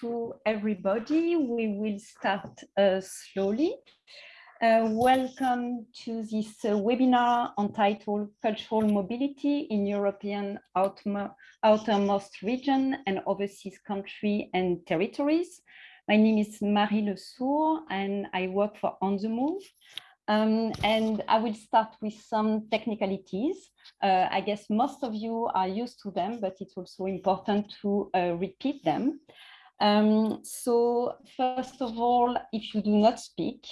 to everybody. We will start uh, slowly. Uh, welcome to this uh, webinar entitled Cultural Mobility in European Outermost Region and Overseas Country and Territories. My name is Marie Le Sourd and I work for On the Move. Um, and I will start with some technicalities. Uh, I guess most of you are used to them, but it's also important to uh, repeat them. Um, so first of all, if you do not speak,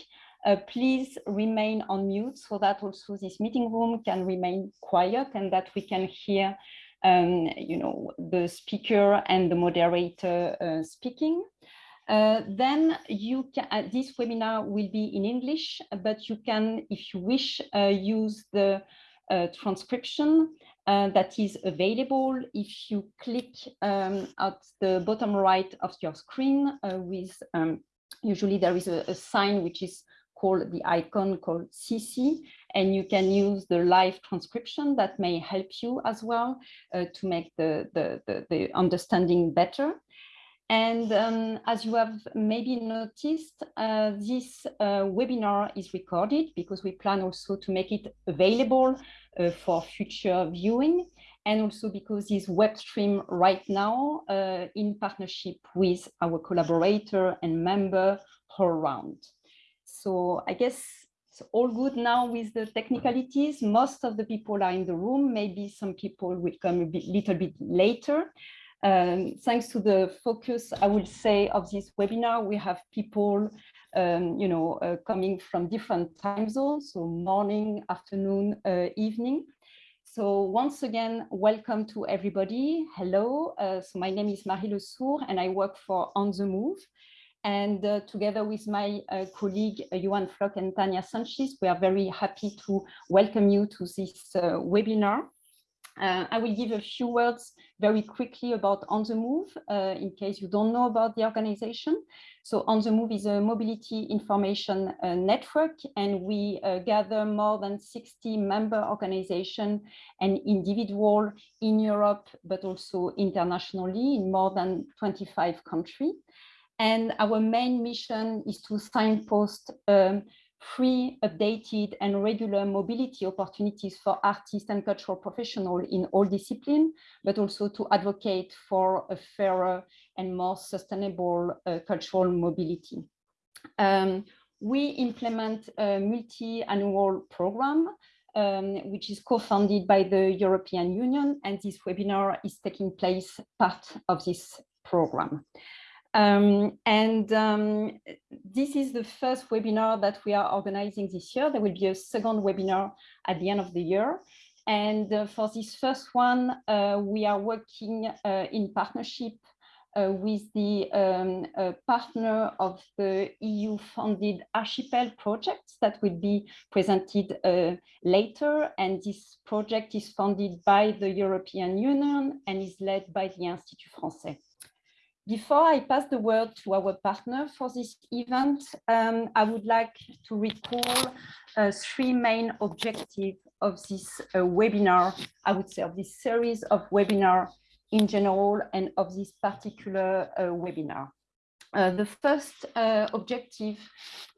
uh, please remain on mute so that also this meeting room can remain quiet and that we can hear um, you know, the speaker and the moderator uh, speaking. Uh, then you can, uh, this webinar will be in English, but you can, if you wish, uh, use the uh, transcription uh, that is available if you click um, at the bottom right of your screen with, um, usually there is a, a, sign which is called the icon called CC, and you can use the live transcription that may help you as well to make the, the, the, the understanding better. And um, as you have maybe noticed, uh, this uh, webinar is recorded because we plan also to make it available uh, for future viewing and also because this web stream right now uh, in partnership with our collaborator and member all around. So I guess it's all good now with the technicalities. Most of the people are in the room. Maybe some people will come a bit, little bit later. Um, thanks to the focus, I would say, of this webinar, we have people, um, you know, uh, coming from different time zones, so morning, afternoon, uh, evening. So once again, welcome to everybody. Hello, uh, so my name is Marie Le Sourd and I work for On The Move. And uh, together with my uh, colleague, uh, Flock and Tania Sanchez, we are very happy to welcome you to this webinar. Uh, I will give a few words very quickly about On The Move, uh, in case you don't know about the organization. So On The Move is a mobility information uh, network, and we uh, gather more than 60 member organizations and individual in Europe, but also internationally in more than 25 countries. And our main mission is to signpost um, free, updated and regular mobility opportunities for artists and cultural professionals in all disciplines, but also to advocate for a fairer and more sustainable uh, cultural mobility. Um, we implement a multi-annual program um, which is co-funded by the European Union, and this webinar is taking place part of this program. Um, and um, this is the first webinar that we are organizing this year. There will be a second webinar at the end of the year. And uh, for this first one, uh, we are working uh, in partnership uh, with the um, uh, partner of the EU-funded Archipel projects that will be presented uh, later. And this project is funded by the European Union and is led by the Institut Français. Before I pass the word to our partner for this event, um, I would like to recall uh, three main objectives of this uh, webinar, I would say of this series of webinar in general and of this particular uh, webinar. Uh, the first uh, objective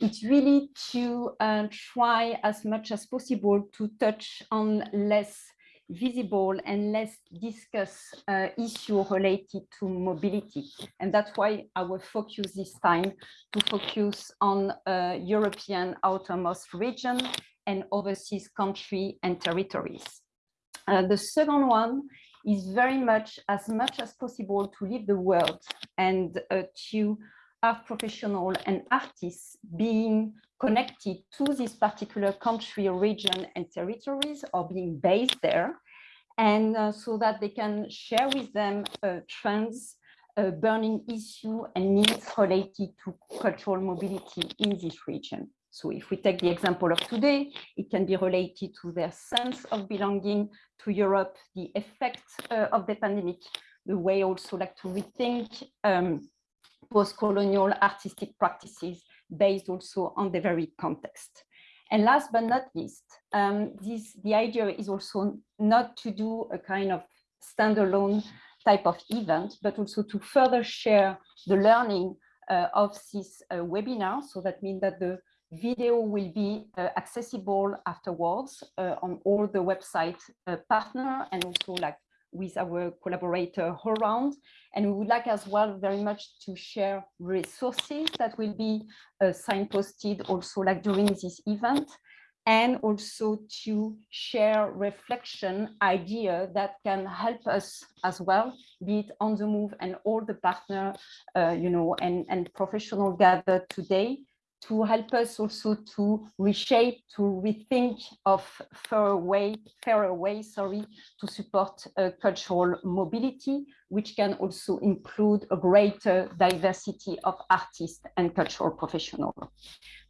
is really to uh, try as much as possible to touch on less visible and less discussed uh, issue related to mobility. And that's why our focus this time to focus on uh, European outermost region and overseas country and territories. Uh, the second one is very much as much as possible to leave the world and uh, to art professional and artists being connected to this particular country, region, and territories or being based there, and uh, so that they can share with them uh, trends, uh, burning issue and needs related to cultural mobility in this region. So if we take the example of today, it can be related to their sense of belonging to Europe, the effect uh, of the pandemic, the way also like to rethink um, post-colonial artistic practices based also on the very context. And last but not least, um, this, the idea is also not to do a kind of standalone type of event, but also to further share the learning uh, of this uh, webinar. So that means that the video will be uh, accessible afterwards uh, on all the website uh, partner and also like with our collaborator around. And we would like as well very much to share resources that will be uh, signposted also like during this event and also to share reflection idea that can help us as well, be it on the move and all the partner, uh, you know, and, and professional gathered today to help us also to reshape, to rethink of fairer way, way, sorry, to support uh, cultural mobility, which can also include a greater diversity of artists and cultural professionals.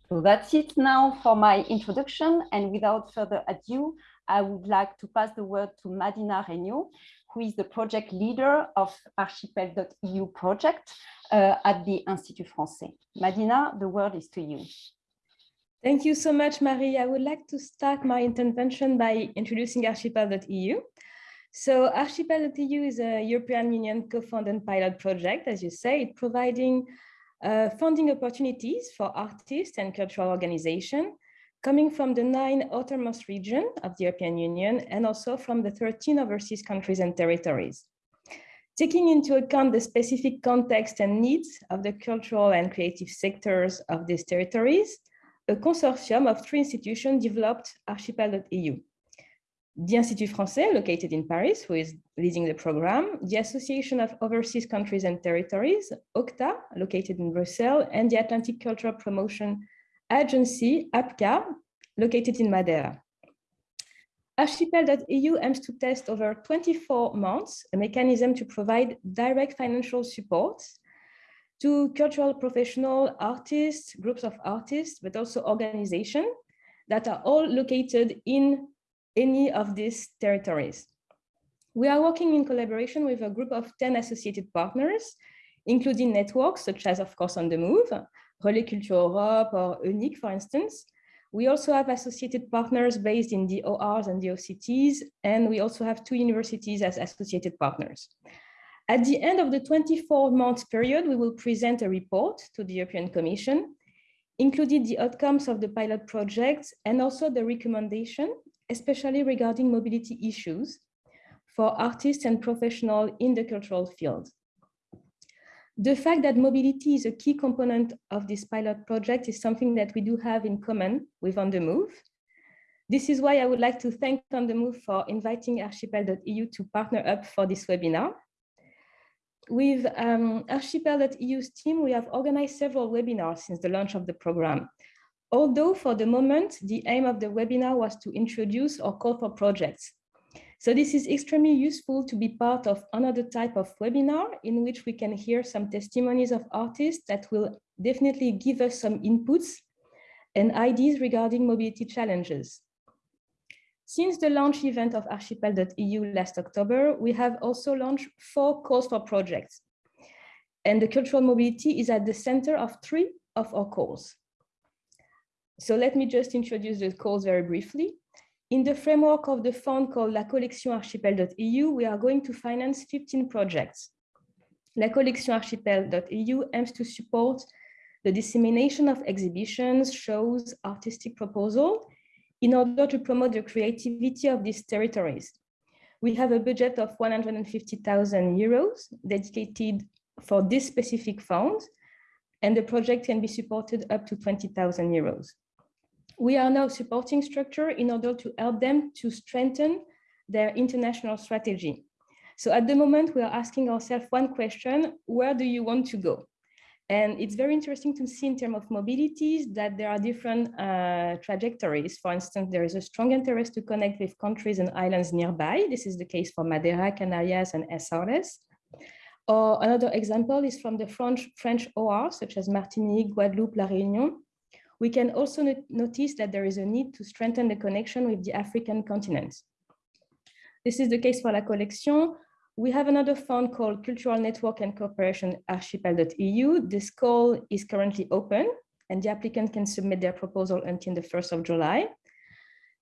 So that's it now for my introduction. And without further ado, I would like to pass the word to Madina Regnault, who is the project leader of archipel.eu project uh, at the Institut Français. Madina, the word is to you. Thank you so much, Marie. I would like to start my intervention by introducing archipel.eu. So archipel.eu is a European Union co-funded pilot project, as you say, providing uh, funding opportunities for artists and cultural organizations coming from the nine outermost regions of the European Union and also from the 13 overseas countries and territories. Taking into account the specific context and needs of the cultural and creative sectors of these territories, a consortium of three institutions developed archipel.eu the Institut Français, located in Paris, who is leading the program, the Association of Overseas Countries and Territories, OCTA, located in Brussels, and the Atlantic Cultural Promotion Agency, APCA, located in Madeira. Archipel.eu aims to test over 24 months a mechanism to provide direct financial support to cultural professional artists, groups of artists, but also organizations that are all located in any of these territories. We are working in collaboration with a group of 10 associated partners, including networks such as, of course, On the Move, Culture Europe or EUNIC, for instance. We also have associated partners based in the ORs and the OCTs, and we also have two universities as associated partners. At the end of the 24-month period, we will present a report to the European Commission, including the outcomes of the pilot projects and also the recommendation especially regarding mobility issues for artists and professionals in the cultural field. The fact that mobility is a key component of this pilot project is something that we do have in common with On The Move. This is why I would like to thank On The Move for inviting archipel.eu to partner up for this webinar. With um, archipel.eu's team, we have organized several webinars since the launch of the program. Although for the moment, the aim of the webinar was to introduce or call for projects. So this is extremely useful to be part of another type of webinar in which we can hear some testimonies of artists that will definitely give us some inputs and ideas regarding mobility challenges. Since the launch event of archipel.eu last October, we have also launched four calls for projects. And the cultural mobility is at the center of three of our calls. So let me just introduce the calls very briefly. In the framework of the fund called La Collection Archipel.eu, we are going to finance 15 projects. La Collection Archipel.eu aims to support the dissemination of exhibitions, shows, artistic proposal in order to promote the creativity of these territories. We have a budget of 150,000 euros dedicated for this specific fund, and the project can be supported up to 20,000 euros we are now supporting structure in order to help them to strengthen their international strategy. So at the moment, we are asking ourselves one question, where do you want to go? And it's very interesting to see in terms of mobilities that there are different uh, trajectories. For instance, there is a strong interest to connect with countries and islands nearby. This is the case for Madeira, Canarias, and Azores. Or another example is from the French, French OR, such as Martinique, Guadeloupe, La Réunion, we can also not notice that there is a need to strengthen the connection with the African continent. This is the case for La Collection. We have another fund called Cultural Network and Cooperation Archipel.eu. This call is currently open and the applicant can submit their proposal until the 1st of July.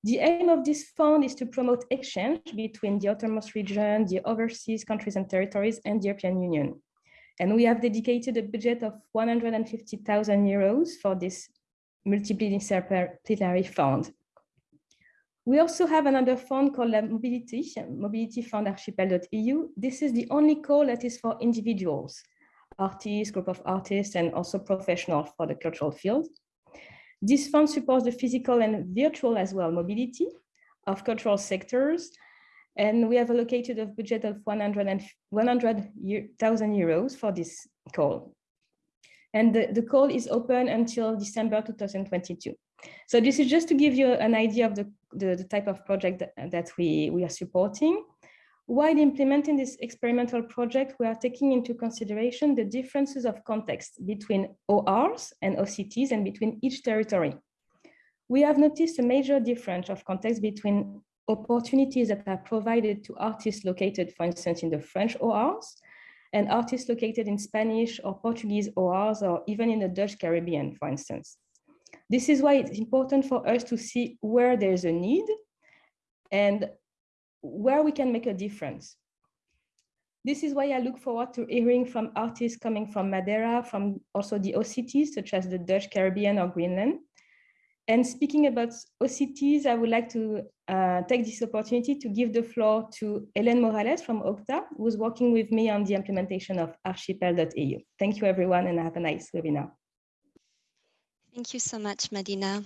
The aim of this fund is to promote exchange between the outermost region, the overseas countries and territories, and the European Union. And we have dedicated a budget of 150,000 euros for this multidisciplinary fund. We also have another fund called Mobility, Mobility Fund Archipel.eu. This is the only call that is for individuals, artists, group of artists, and also professionals for the cultural field. This fund supports the physical and virtual as well mobility of cultural sectors. And we have allocated a budget of 100,000 100, euros for this call. And the, the call is open until December 2022. So this is just to give you an idea of the, the, the type of project that, that we, we are supporting. While implementing this experimental project, we are taking into consideration the differences of context between ORs and OCTs and between each territory. We have noticed a major difference of context between opportunities that are provided to artists located, for instance, in the French ORs and artists located in Spanish or Portuguese ORs or even in the Dutch Caribbean, for instance. This is why it's important for us to see where there's a need and where we can make a difference. This is why I look forward to hearing from artists coming from Madeira, from also the OCTs, such as the Dutch Caribbean or Greenland. And speaking about OCTs, I would like to uh, take this opportunity to give the floor to Hélène Morales from OCTA, who's working with me on the implementation of archipel.eu. Thank you, everyone, and have a nice webinar. Thank you so much, Madina.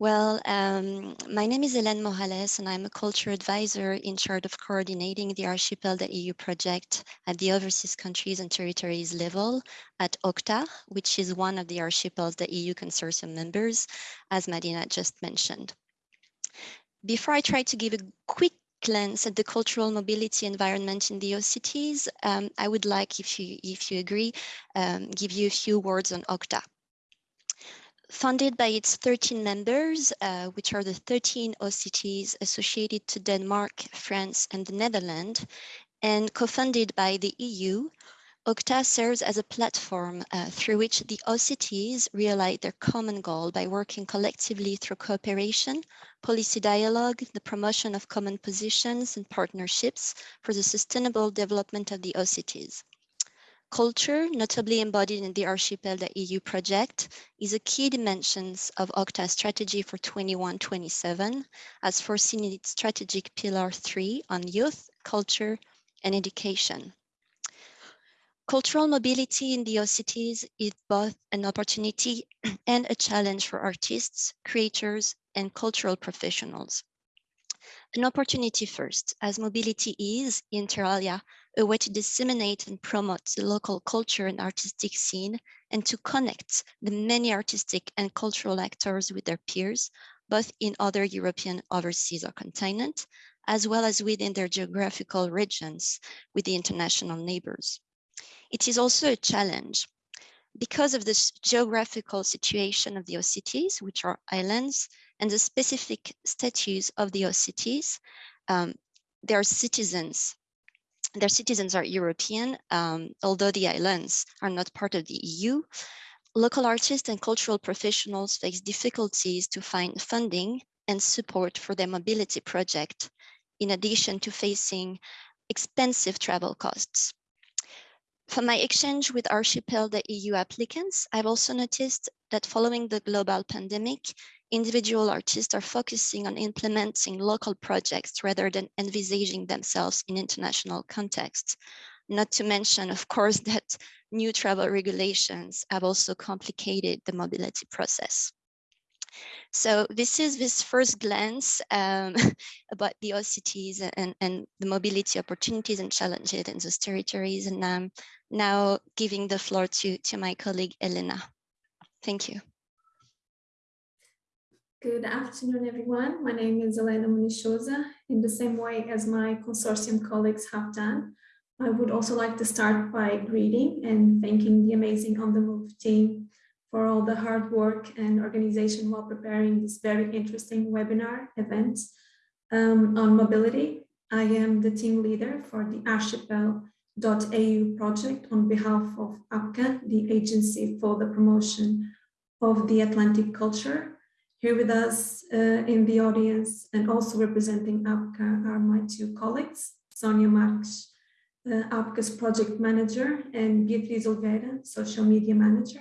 Well, um, my name is Hélène Morales, and I'm a culture advisor in charge of coordinating the Archipel.eu project at the overseas countries and territories level at OCTA, which is one of the Archipel.eu consortium members, as Madina just mentioned. Before I try to give a quick glance at the cultural mobility environment in the OCTs, um, I would like, if you, if you agree, um, give you a few words on OCTA funded by its 13 members, uh, which are the 13 OCTs associated to Denmark, France, and the Netherlands, and co-funded by the EU, OCTA serves as a platform uh, through which the OCTs realize their common goal by working collectively through cooperation, policy dialogue, the promotion of common positions and partnerships for the sustainable development of the OCTs. Culture, notably embodied in the Archipel EU project, is a key dimension of OCTA's strategy for 21-27, as foreseen in its strategic pillar three on youth, culture, and education. Cultural mobility in the OCTs is both an opportunity and a challenge for artists, creators, and cultural professionals. An opportunity first, as mobility is, inter alia, a way to disseminate and promote the local culture and artistic scene and to connect the many artistic and cultural actors with their peers, both in other European overseas or continent, as well as within their geographical regions with the international neighbors. It is also a challenge because of the geographical situation of the OCTs, which are islands, and the specific status of the OCTs, um, their citizens their citizens are European, um, although the islands are not part of the EU. Local artists and cultural professionals face difficulties to find funding and support for their mobility project, in addition to facing expensive travel costs. For my exchange with Archipel, the EU applicants, I've also noticed that following the global pandemic, individual artists are focusing on implementing local projects rather than envisaging themselves in international contexts. Not to mention, of course, that new travel regulations have also complicated the mobility process. So this is this first glance um, about the OCTs and, and the mobility opportunities and challenges in those territories. And I'm now giving the floor to, to my colleague, Elena. Thank you. Good afternoon, everyone. My name is Elena Munichosa. In the same way as my consortium colleagues have done, I would also like to start by greeting and thanking the amazing On The Move team for all the hard work and organization while preparing this very interesting webinar event um, on mobility. I am the team leader for the Archipel.eu project on behalf of APCA, the Agency for the Promotion of the Atlantic Culture Here with us uh, in the audience and also representing APCA are my two colleagues, Sonia Marques, uh, APCA's project manager, and Beatriz Oliveira, social media manager.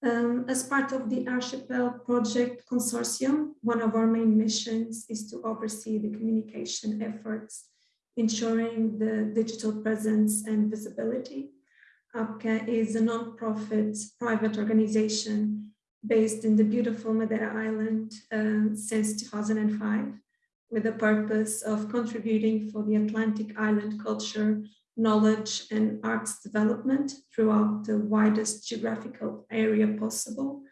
Um, as part of the Archipel Project Consortium, one of our main missions is to oversee the communication efforts, ensuring the digital presence and visibility. APCA is a non-profit private organization based in the beautiful Madeira Island uh, since 2005, with the purpose of contributing for the Atlantic Island culture, knowledge and arts development throughout the widest geographical area possible.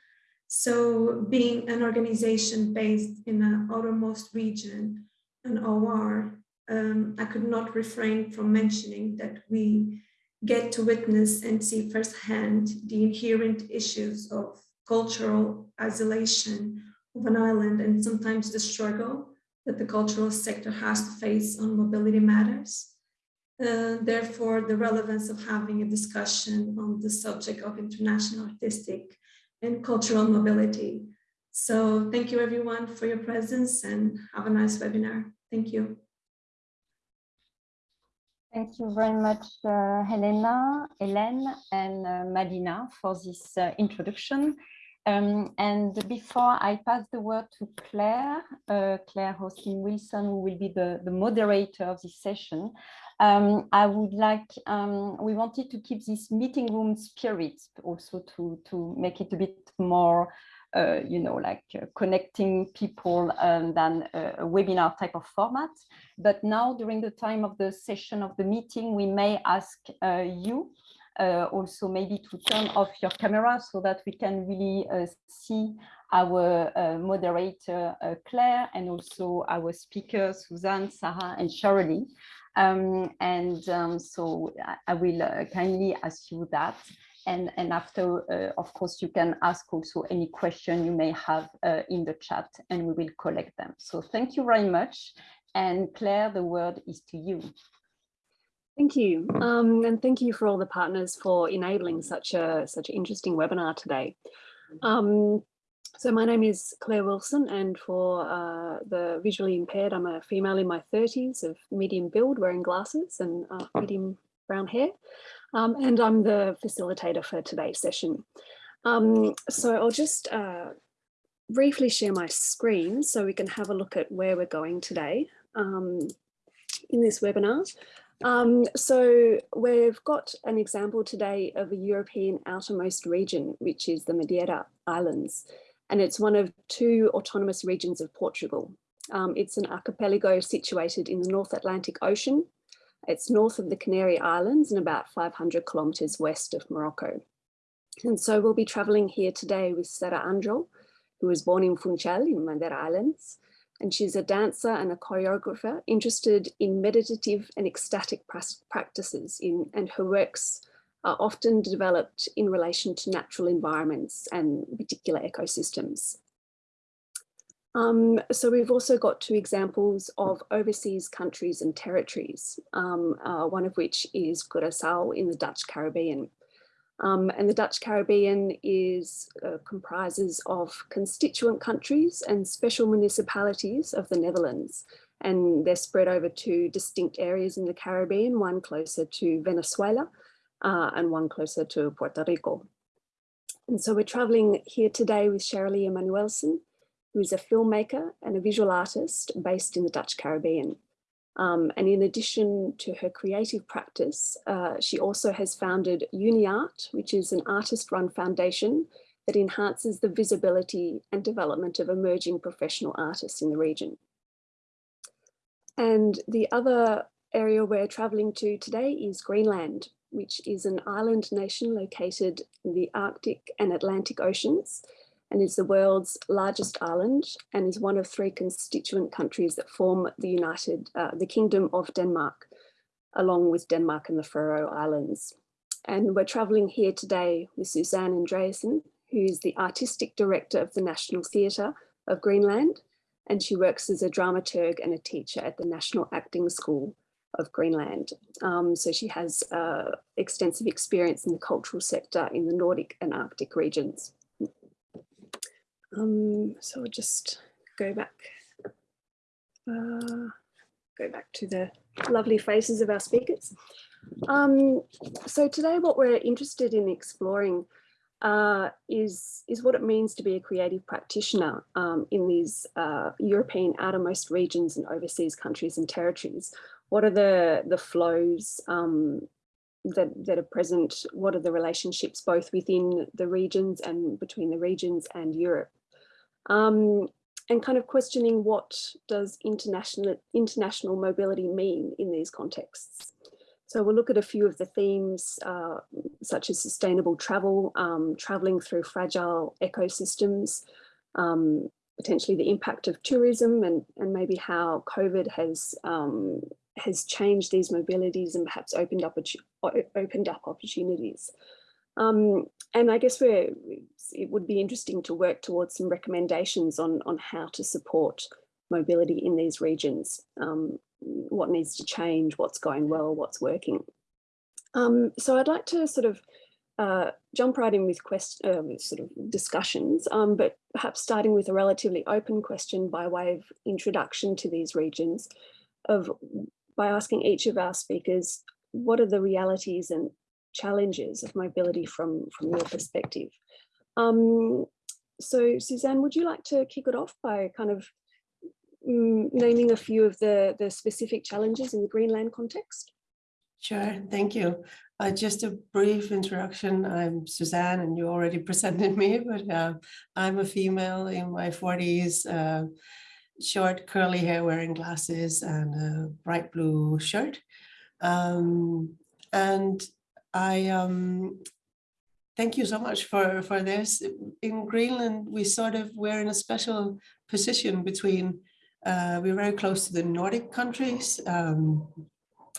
So being an organization based in an outermost region, an OR, um, I could not refrain from mentioning that we get to witness and see firsthand the inherent issues of cultural isolation of an island and sometimes the struggle that the cultural sector has to face on mobility matters. Uh, therefore, the relevance of having a discussion on the subject of international artistic and cultural mobility. So thank you everyone for your presence and have a nice webinar. Thank you. Thank you very much, uh, Helena, Hélène, and uh, Madina for this uh, introduction. Um, and before I pass the word to Claire, uh, Claire Hoskin Wilson, who will be the, the moderator of this session, um, I would like, um, we wanted to keep this meeting room spirit also to, to make it a bit more, uh, you know, like uh, connecting people um, than a, webinar type of format. But now during the time of the session of the meeting, we may ask uh, you uh, also maybe to turn off your camera so that we can really uh, see our uh, moderator uh, Claire and also our speakers Suzanne, Sarah and Shirley. Um, and um, so I, I will uh, kindly ask you that. And, and after, uh, of course, you can ask also any question you may have in the chat and we will collect them. So thank you very much. And Claire, the word is to you. Thank you. Um, and thank you for all the partners for enabling such a such an interesting webinar today. Um, so my name is Claire Wilson and for uh, the visually impaired, I'm a female in my 30s of medium build wearing glasses and uh, medium brown hair. Um, and I'm the facilitator for today's session. Um, so I'll just uh, briefly share my screen so we can have a look at where we're going today um, in this webinar. Um, so we've got an example today of a European outermost region, which is the Madeira Islands, and it's one of two autonomous regions of Portugal. Um, it's an archipelago situated in the North Atlantic Ocean. It's north of the Canary Islands and about 500 kilometres west of Morocco. And so we'll be travelling here today with Sara Angel, who was born in Funchal in Madeira Islands, and she's a dancer and a choreographer interested in meditative and ecstatic practices in, and her works are often developed in relation to natural environments and particular ecosystems. Um, so we've also got two examples of overseas countries and territories, um, uh, one of which is Curacao in the Dutch Caribbean. Um, and the Dutch Caribbean is uh, comprises of constituent countries and special municipalities of the Netherlands. And they're spread over two distinct areas in the Caribbean, one closer to Venezuela uh, and one closer to Puerto Rico. And so we're traveling here today with Shirley Emanuelson, who is a filmmaker and a visual artist based in the Dutch Caribbean. Um, and in addition to her creative practice, uh, she also has founded UniArt, which is an artist-run foundation that enhances the visibility and development of emerging professional artists in the region. And the other area we're traveling to today is Greenland, which is an island nation located in the Arctic and Atlantic Oceans and is the world's largest island and is one of three constituent countries that form the United, uh, the Kingdom of Denmark, along with Denmark and the Faroe Islands. And we're traveling here today with Suzanne Andreasen, who is the artistic director of the National Theatre of Greenland, and she works as a dramaturg and a teacher at the National Acting School of Greenland. Um, so she has uh, extensive experience in the cultural sector in the Nordic and Arctic regions. Um, so I'll just go back, uh, go back to the lovely faces of our speakers. Um, so today what we're interested in exploring uh, is, is what it means to be a creative practitioner um, in these uh, European outermost regions and overseas countries and territories. What are the, the flows um, that, that are present? What are the relationships both within the regions and between the regions and Europe? Um, and kind of questioning what does international, international mobility mean in these contexts? So we'll look at a few of the themes uh, such as sustainable travel, um, traveling through fragile ecosystems, um, potentially the impact of tourism and, and maybe how COVID has um, has changed these mobilities and perhaps opened up opened up opportunities. Um, and I guess we're, it would be interesting to work towards some recommendations on, on how to support mobility in these regions. Um, what needs to change, what's going well, what's working. Um, so I'd like to sort of uh, jump right in with, uh, sort of discussions, um, but perhaps starting with a relatively open question by way of introduction to these regions of by asking each of our speakers, what are the realities and challenges of mobility from, from your perspective? Um, so Suzanne, would you like to kick it off by kind of mm, naming a few of the, the specific challenges in the Greenland context? Sure, thank you. Uh, just a brief introduction. I'm Suzanne and you already presented me, but uh, I'm a female in my 40s, uh, short curly hair wearing glasses and a bright blue shirt. Um, and I um, thank you so much for, for this. In Greenland, we sort of, we're in a special position between uh, we're very close to the Nordic countries. Um,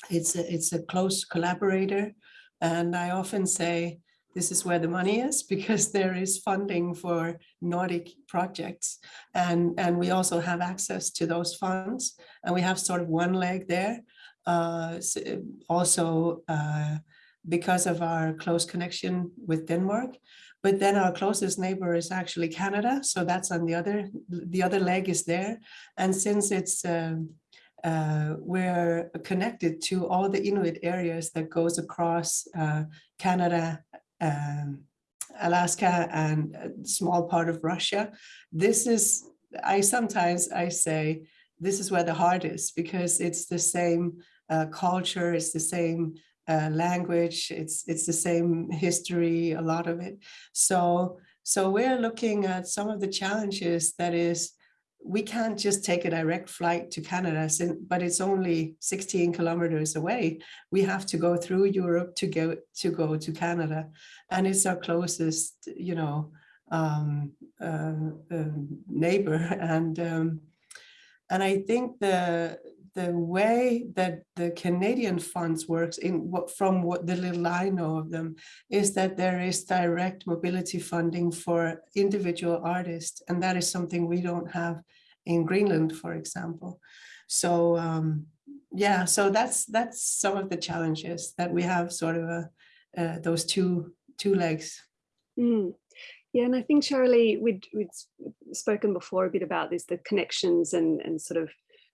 it's, a, it's a close collaborator. And I often say, this is where the money is because there is funding for Nordic projects. And, and we also have access to those funds. And we have sort of one leg there. Uh, also uh, because of our close connection with Denmark, but then our closest neighbor is actually Canada. So that's on the other, the other leg is there. And since it's, uh, uh, we're connected to all the Inuit areas that goes across uh, Canada, um, Alaska and a small part of Russia. This is, I sometimes I say, this is where the heart is because it's the same uh, culture, it's the same uh, language, it's it's the same history, a lot of it. So so we're looking at some of the challenges that is we can't just take a direct flight to Canada, but it's only 16 kilometers away. We have to go through Europe to go to go to Canada, and it's our closest, you know, um, uh, uh, neighbor. And um, and I think the the way that the Canadian funds works in what from what the little I know of them is that there is direct mobility funding for individual artists and that is something we don't have in Greenland for example so um, yeah so that's that's some of the challenges that we have sort of a, uh, those two two legs mm. Yeah, and I think Shirley, we'd, we'd spoken before a bit about this, the connections and, and sort of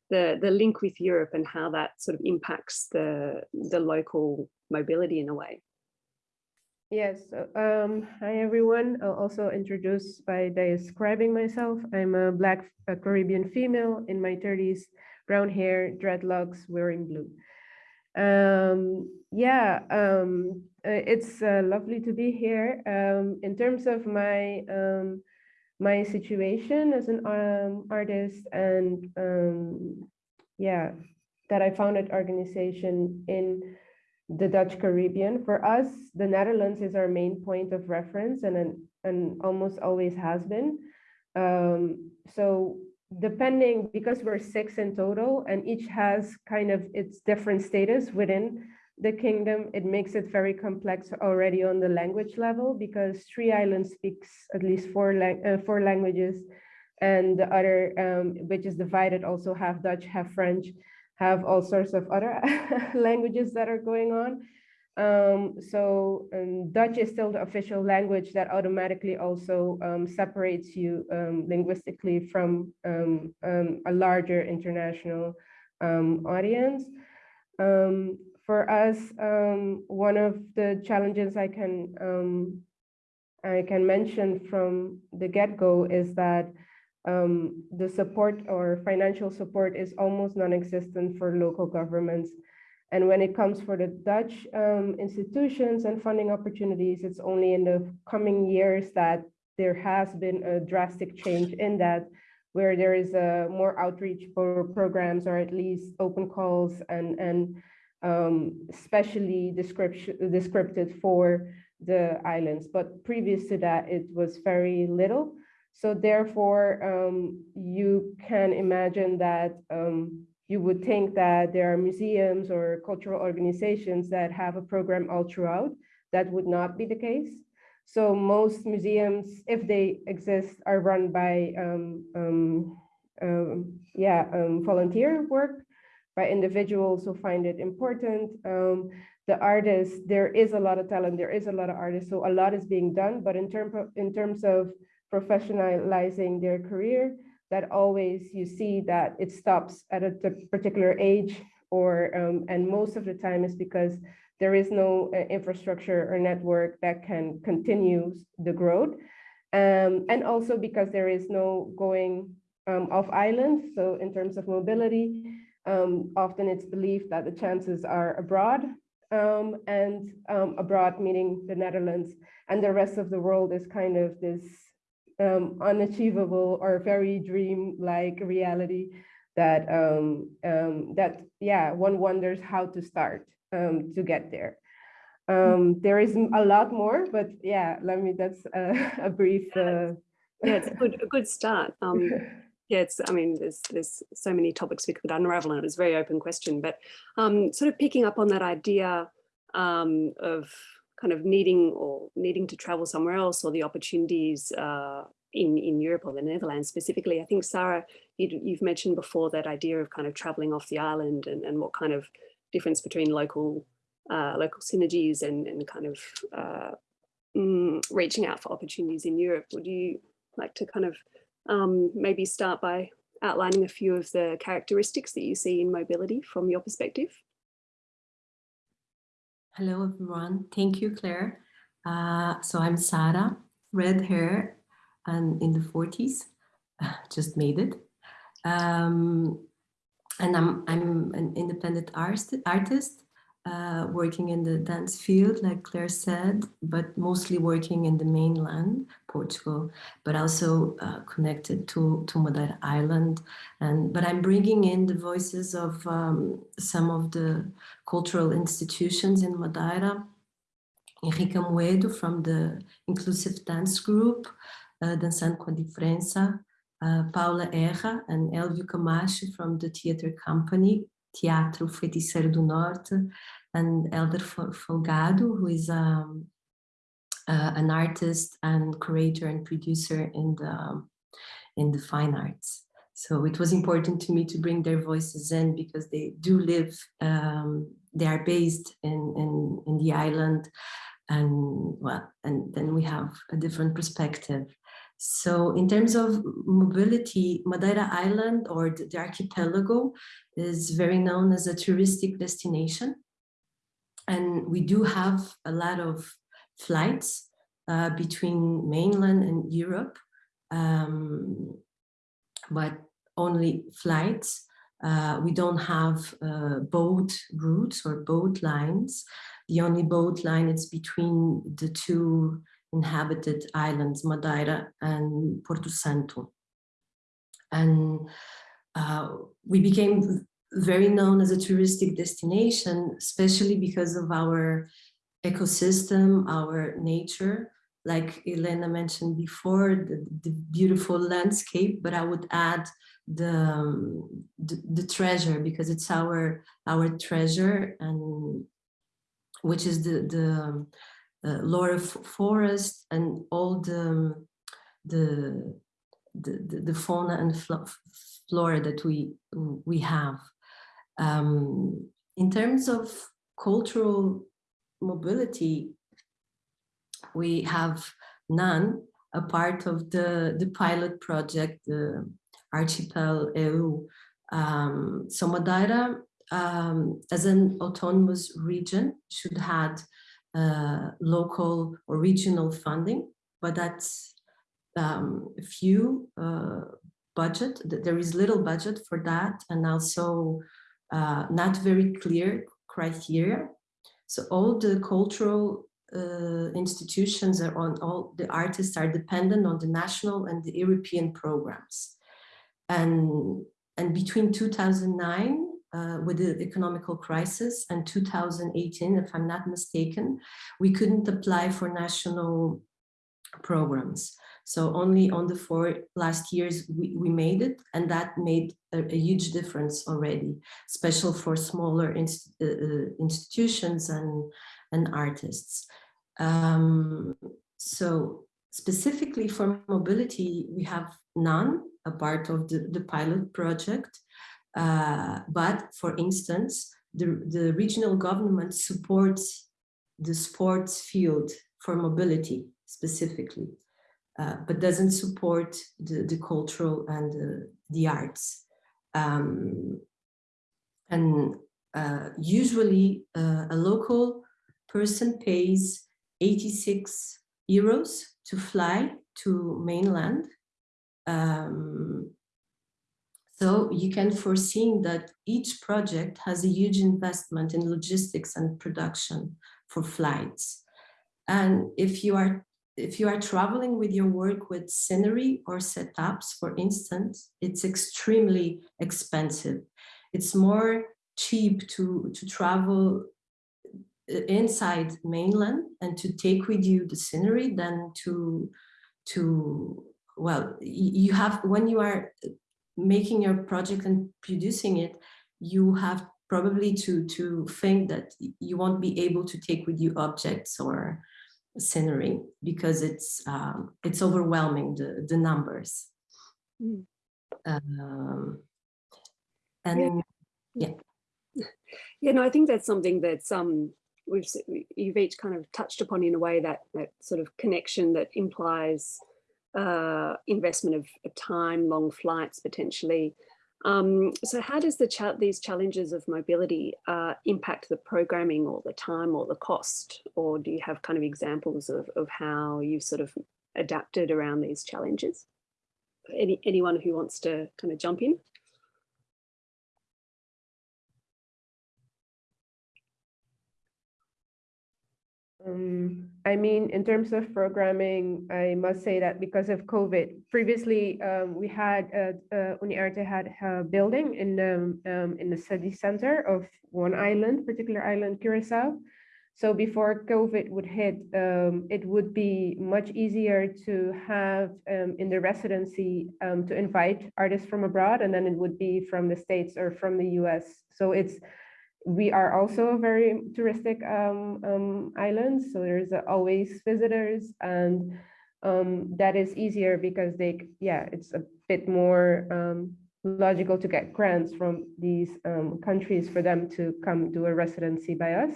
the, the link with Europe and how that sort of impacts the, the local mobility in a way. Yes, um, hi everyone. I'll also introduce by describing myself. I'm a Black a Caribbean female in my 30s, brown hair, dreadlocks, wearing blue. Um, yeah, um, uh, it's uh, lovely to be here. Um, in terms of my um, my situation as an um, artist and um, yeah, that I founded organization in the Dutch Caribbean. For us, the Netherlands is our main point of reference and, and almost always has been. Um, so depending, because we're six in total and each has kind of its different status within the kingdom, it makes it very complex already on the language level because Three Islands speaks at least four, lang uh, four languages and the other, um, which is divided, also have Dutch, have French, have all sorts of other languages that are going on. Um, so um, Dutch is still the official language that automatically also um, separates you um, linguistically from um, um, a larger international audience. For us, um, one of the challenges I can um, I can mention from the get-go is that um, the support or financial support is almost non-existent for local governments. And when it comes for the Dutch um, institutions and funding opportunities, it's only in the coming years that there has been a drastic change in that, where there is a more outreach for programs or at least open calls and, and um, descripted for the islands. But previous to that, it was very little. So therefore, um, you can imagine that um, you would think that there are museums or cultural organizations that have a program all throughout. That would not be the case. So most museums, if they exist, are run by um, um, um, yeah um, volunteer work by individuals who find it important. Um, the artists, there is a lot of talent, there is a lot of artists, so a lot is being done. But in terms of in terms of professionalizing their career, that always you see that it stops at a particular age or um, and most of the time is because there is no uh, infrastructure or network that can continue the growth um, and also because there is no going um, off island so in terms of mobility um, often it's believed that the chances are abroad um, and um, abroad meaning the Netherlands and the rest of the world is kind of this um, unachievable or very dream-like reality that um, um, that yeah one wonders how to start um, to get there. Um, there is a lot more, but yeah, let me. That's a, a brief. Uh... Yeah, it's a good a good start. Um, yeah, it's. I mean, there's there's so many topics we could unravel, and it was a very open question. But um, sort of picking up on that idea of kind of needing or needing to travel somewhere else or the opportunities uh, in, in Europe or the Netherlands specifically. I think, Sarah, you, have mentioned before that idea of kind of traveling off the island and, and what kind of difference between local uh, local synergies and, and kind of uh, mm, reaching out for opportunities in Europe. Would you like to kind of um, maybe start by outlining a few of the characteristics that you see in mobility from your perspective? Hello, everyone. Thank you, Claire. Uh, so I'm Sara, red hair and in the 40s, just made it. Um, and I'm, I'm an independent artist, artist uh, working in the dance field, like Claire said, but mostly working in the mainland, Portugal, but also uh, connected to, to Madeira Island. And, but I'm bringing in the voices of um, some of the cultural institutions in Madeira, Henrique Amoedo from the Inclusive Dance Group, uh, Dançando com a Diferença, uh, Paula Erra and Elvio Camacho from the theater company, Teatro Feiticeiro do Norte, and Elder Folgado, who is um, uh, an artist and curator and producer in the, in the fine arts. So it was important to me to bring their voices in because they do live, um, they are based in, in, in the island and well, and then we have a different perspective. So in terms of mobility, Madeira Island or the, archipelago is very known as a touristic destination. And we do have a lot of flights uh, between mainland and Europe, um, but only flights. Uh, we don't have uh, boat routes or boat lines. The only boat line is between the two inhabited islands, Madeira and Porto Santo. And uh, we became very known as a touristic destination, especially because of our ecosystem, our nature, like Elena mentioned before, the, the beautiful landscape, but I would add the, um, the, the treasure because it's our our treasure and which is the the Laurel Forest and all the, the, the, the fauna and flora that we, we have. Um, in terms of cultural mobility, we have none, a part of the, the pilot project, the Archipel EU. Um, um, as an autonomous region, should have uh, local or regional funding, but that's um, few uh, budget. There is little budget for that, and also uh, not very clear criteria. So all the cultural uh, institutions are on all the artists are dependent on the national and the European programs. And, and between 2009 uh, with the economical crisis and 2018, if I'm not mistaken, we couldn't apply for national programs. So only on the four last years we, we made it and that made a, a huge difference already, special for smaller inst uh, uh, institutions and, and artists. Um, so specifically for mobility, we have none, a part of the, the pilot project. Uh, but for instance, the, the regional government supports the sports field for mobility specifically, uh, but doesn't support the, the cultural and the, the arts. Um, and uh, usually uh, a local person pays 86 euros to fly to mainland. Um, so you can foresee that each project has a huge investment in logistics and production for flights. And if you are if you are traveling with your work with scenery or setups, for instance, it's extremely expensive. It's more cheap to, to travel uh, inside mainland and to take with you the scenery than to to well you have when you are making your project and producing it you have probably to to think that you won't be able to take with you objects or scenery because it's um, it's overwhelming the the numbers mm. um, and yeah. yeah yeah no i think that's something that's um we've you've each kind of touched upon in a way that that sort of connection that implies uh, investment of, of, time, long flights potentially. Um, so how does the cha these challenges of mobility uh, impact the programming or the time or the cost? Or do you have kind of examples of, of how you've sort of adapted around these challenges? Any, anyone who wants to kind of jump in? Um, I mean, in terms of programming, I must say that because of COVID, previously um, we had uh, uh, UniArte had a building in the um, in the city center of one island, particular island, Curacao. So before COVID would hit, um, it would be much easier to have um, in the residency um, to invite artists from abroad, and then it would be from the States or from the US. So it's we are also a very touristic um, um, island, so there's always visitors, and um, that is easier because they, yeah, it's a bit more um, logical to get grants from these um, countries for them to come do a residency by us.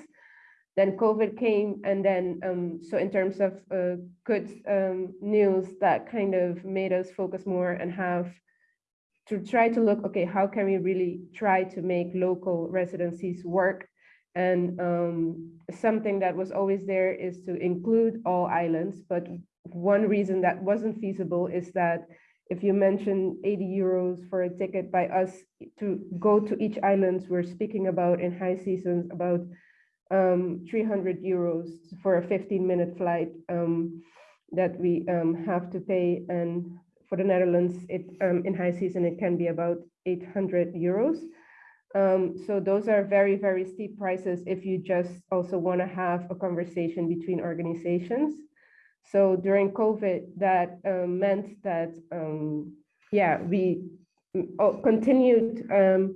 Then COVID came, and then um, so in terms of uh, good news, that kind of made us focus more and have to try to look, okay, how can we really try to make local residencies work? And um, something that was always there is to include all islands. But one reason that wasn't feasible is that if you mention 80 euros for a ticket by us to go to each islands, we're speaking about in high seasons about um, 300 euros for a 15 minute flight um, that we um, have to pay. And for the Netherlands, it um, in high season, it can be about 800 euros. Um, so those are very, very steep prices if you just also want to have a conversation between organizations. So during COVID, that um, meant that, um, yeah, we mm, oh, continued um,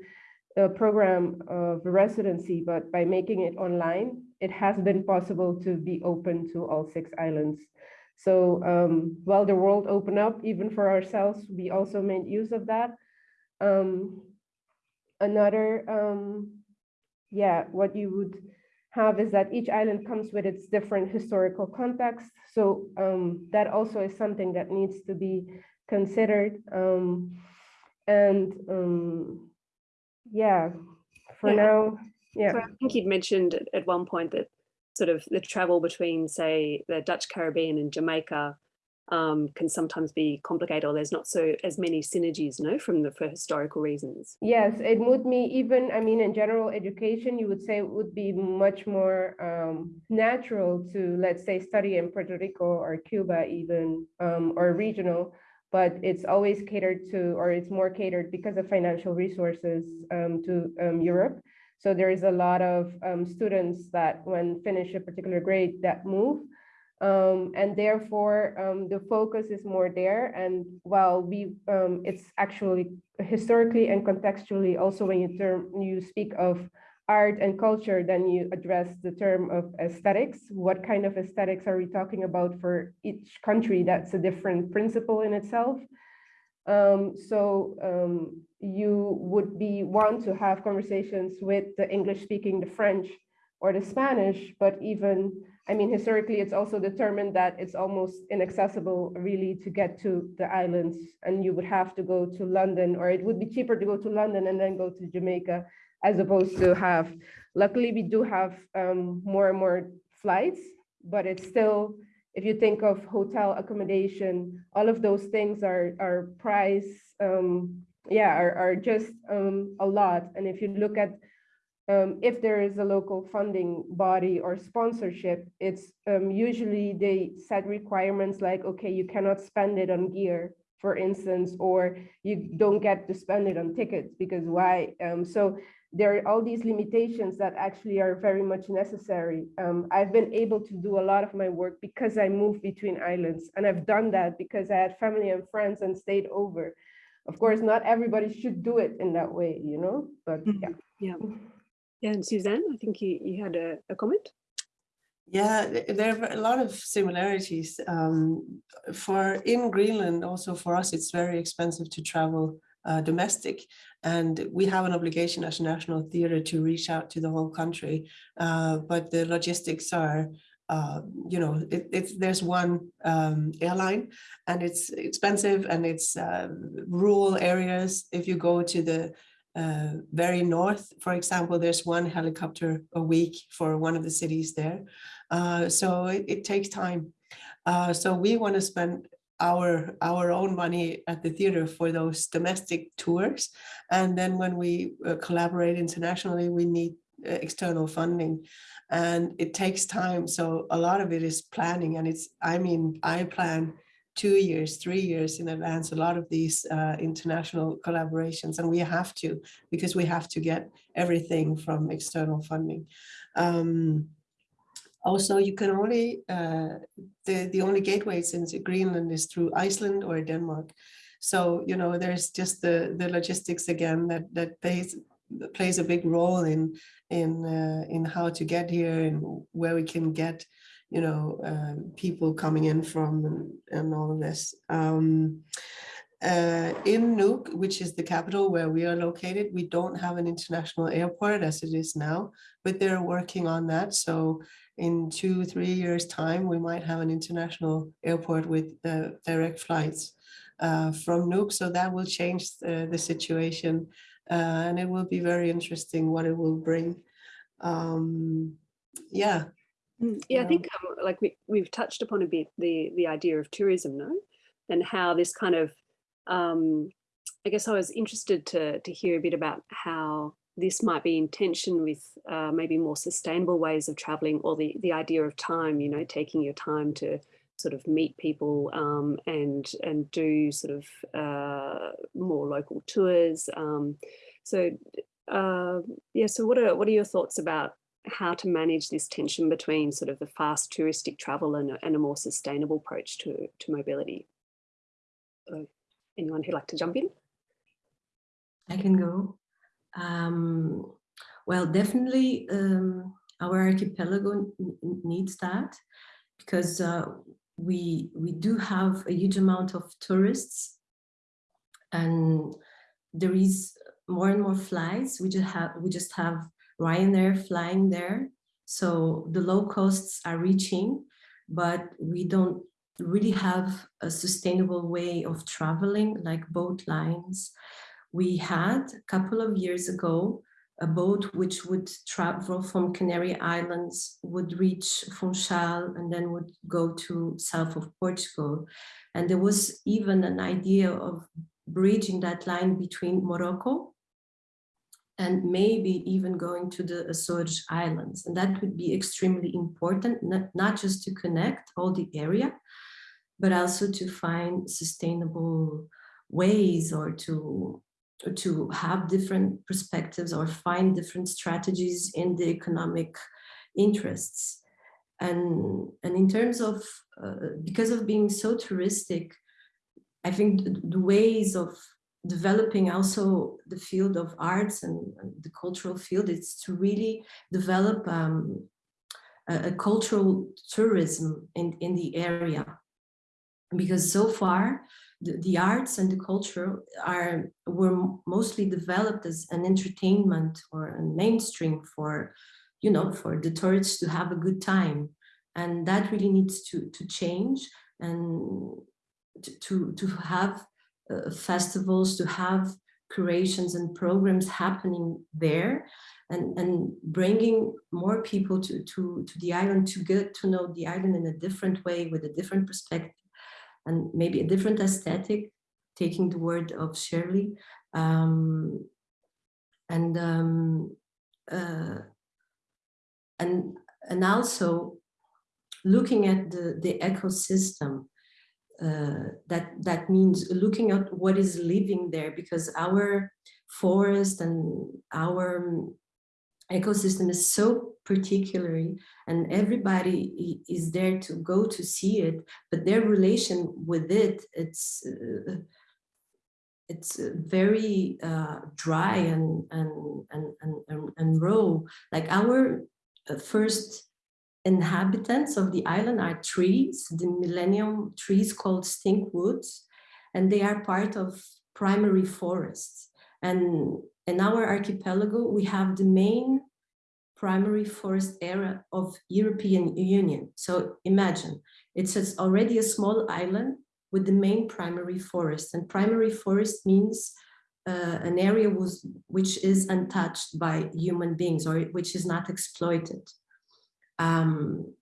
a program of residency, but by making it online, it has been possible to be open to all six islands. So um, while the world opened up, even for ourselves, we also made use of that. Um, another, um, yeah, what you would have is that each island comes with its different historical context. So um, that also is something that needs to be considered. Um, and um, yeah, for Yeah. now, yeah. So I think you'd mentioned at- at one point that sort of the travel between, say, the Dutch Caribbean and Jamaica um, can sometimes be complicated, or there's not so as many synergies, no, from the for historical reasons. Yes, it would be even, I mean, in general education, you would say it would be much more um, natural to, let's say, study in Puerto Rico or Cuba even, um, or regional, but it's always catered to, or it's more catered because of financial resources um, to um, Europe. So there is a lot of um, students that when finish a particular grade that move. Um, and therefore, um, the focus is more there. And while we, um, it's actually historically and contextually, also when you term, you speak of art and culture, then you address the term of aesthetics. What kind of aesthetics are we talking about for each country? That's a different principle in itself. Um, so um, you would be want to have conversations with the English speaking, the French or the Spanish, but even, I mean, historically, it's also determined that it's almost inaccessible really to get to the islands and you would have to go to London or it would be cheaper to go to London and then go to Jamaica as opposed to have, luckily we do have um, more and more flights, but it's still, if you think of hotel accommodation, all of those things are, are price, um, yeah, are, are just um, a lot. And if you look at um, if there is a local funding body or sponsorship, it's um, usually they set requirements like, okay, you cannot spend it on gear, for instance, or you don't get to spend it on tickets because why? Um, so there are all these limitations that actually are very much necessary. Um, I've been able to do a lot of my work because I moved between islands and I've done that because I had family and friends and stayed over. Of course, not everybody should do it in that way, you know, but Mhm. yeah. Yeah. Yeah, and Suzanne, I think you, you had a, a comment. Yeah, there are a lot of similarities. Um, for in Greenland, also for us, it's very expensive to travel uh, domestic, and we have an obligation as a national theatre to reach out to the whole country. Uh, but the logistics are, uh, you know, it, it's there's one um, airline, and it's expensive, and it's uh, rural areas. If you go to the uh, very north, for example, there's one helicopter a week for one of the cities there. Uh, so it, it takes time. Uh, so we want to spend our our own money at the theater for those domestic tours, and then when we uh, collaborate internationally, we need uh, external funding, and it takes time. So a lot of it is planning, and it's I mean I plan two years, three years in advance, a lot of these uh, international collaborations, and we have to because we have to get everything from external funding. Um, also, you can only, uh, the, the only gateways into Greenland is through Iceland or Denmark. So, you know, there's just the, the logistics again that, that plays, plays a big role in, in, uh, in how to get here and where we can get, you know, uh, people coming in from and, and all of this. Um, uh, in Nuuk, which is the capital where we are located, we don't have an international airport as it is now, but they're working on that. So in two, three years time, we might have an international airport with uh, direct flights uh, from Nuuk. So that will change the, the situation uh, and it will be very interesting what it will bring. Um, yeah. Mm, Yeah, I think um, like we, we've touched upon a bit the the idea of tourism, no, and how this kind of, um, I guess I was interested to to hear a bit about how this might be in tension with uh, maybe more sustainable ways of traveling, or the the idea of time. You know, taking your time to sort of meet people um, and and do sort of uh, more local tours. Um, so uh, yeah, so what are what are your thoughts about how to manage this tension between sort of the fast touristic travel and, a- and a more sustainable approach to, to mobility. So anyone who'd like to jump in? I can go. Um, well, definitely um, our archipelago needs that because uh, we we do have a huge amount of tourists and there is more and more flights. We just have we just have Ryanair flying there. So the low costs are reaching, but we don't really have a sustainable way of traveling like boat lines. We had a couple of years ago a boat which would travel from Canary Islands, would reach Funchal and then would go to south of Portugal. And there was even an idea of bridging that line between Morocco and maybe even going to the Azores Islands. And that would be extremely important, not, not just to connect all the area, but also to find sustainable ways or to to have different perspectives or find different strategies in the economic interests. And, and in terms of, uh, because of being so touristic, I think the ways of developing also the field of arts and, and the cultural field is to really develop um, a, a, cultural tourism in, in the area. Because so far, the, the arts and the culture are were mostly developed as an entertainment or a mainstream for, you know, for the tourists to have a good time. And that really needs to, to change and to, to, to have uh, festivals, to have curations and programs happening there and, and bringing more people to, to, to the island to get to know the island in a different way with a different perspective and maybe a different aesthetic, taking the word of Shirley. Um, and um, uh, and and also looking at the the ecosystem uh, that that means looking at what is living there because our forest and our ecosystem is so particularly and everybody is there to go to see it but their relation with it it's uh, it's very uh, dry and, and and and and raw. Like our uh, first inhabitants of the island are trees the millennium trees called stink woods, and they are part of primary forests. And in our archipelago, we have the main primary forest area of European Union. So imagine, it's already a small island with the main primary forest. And primary forest means uh, an area was, which is untouched by human beings or which is not exploited. Um,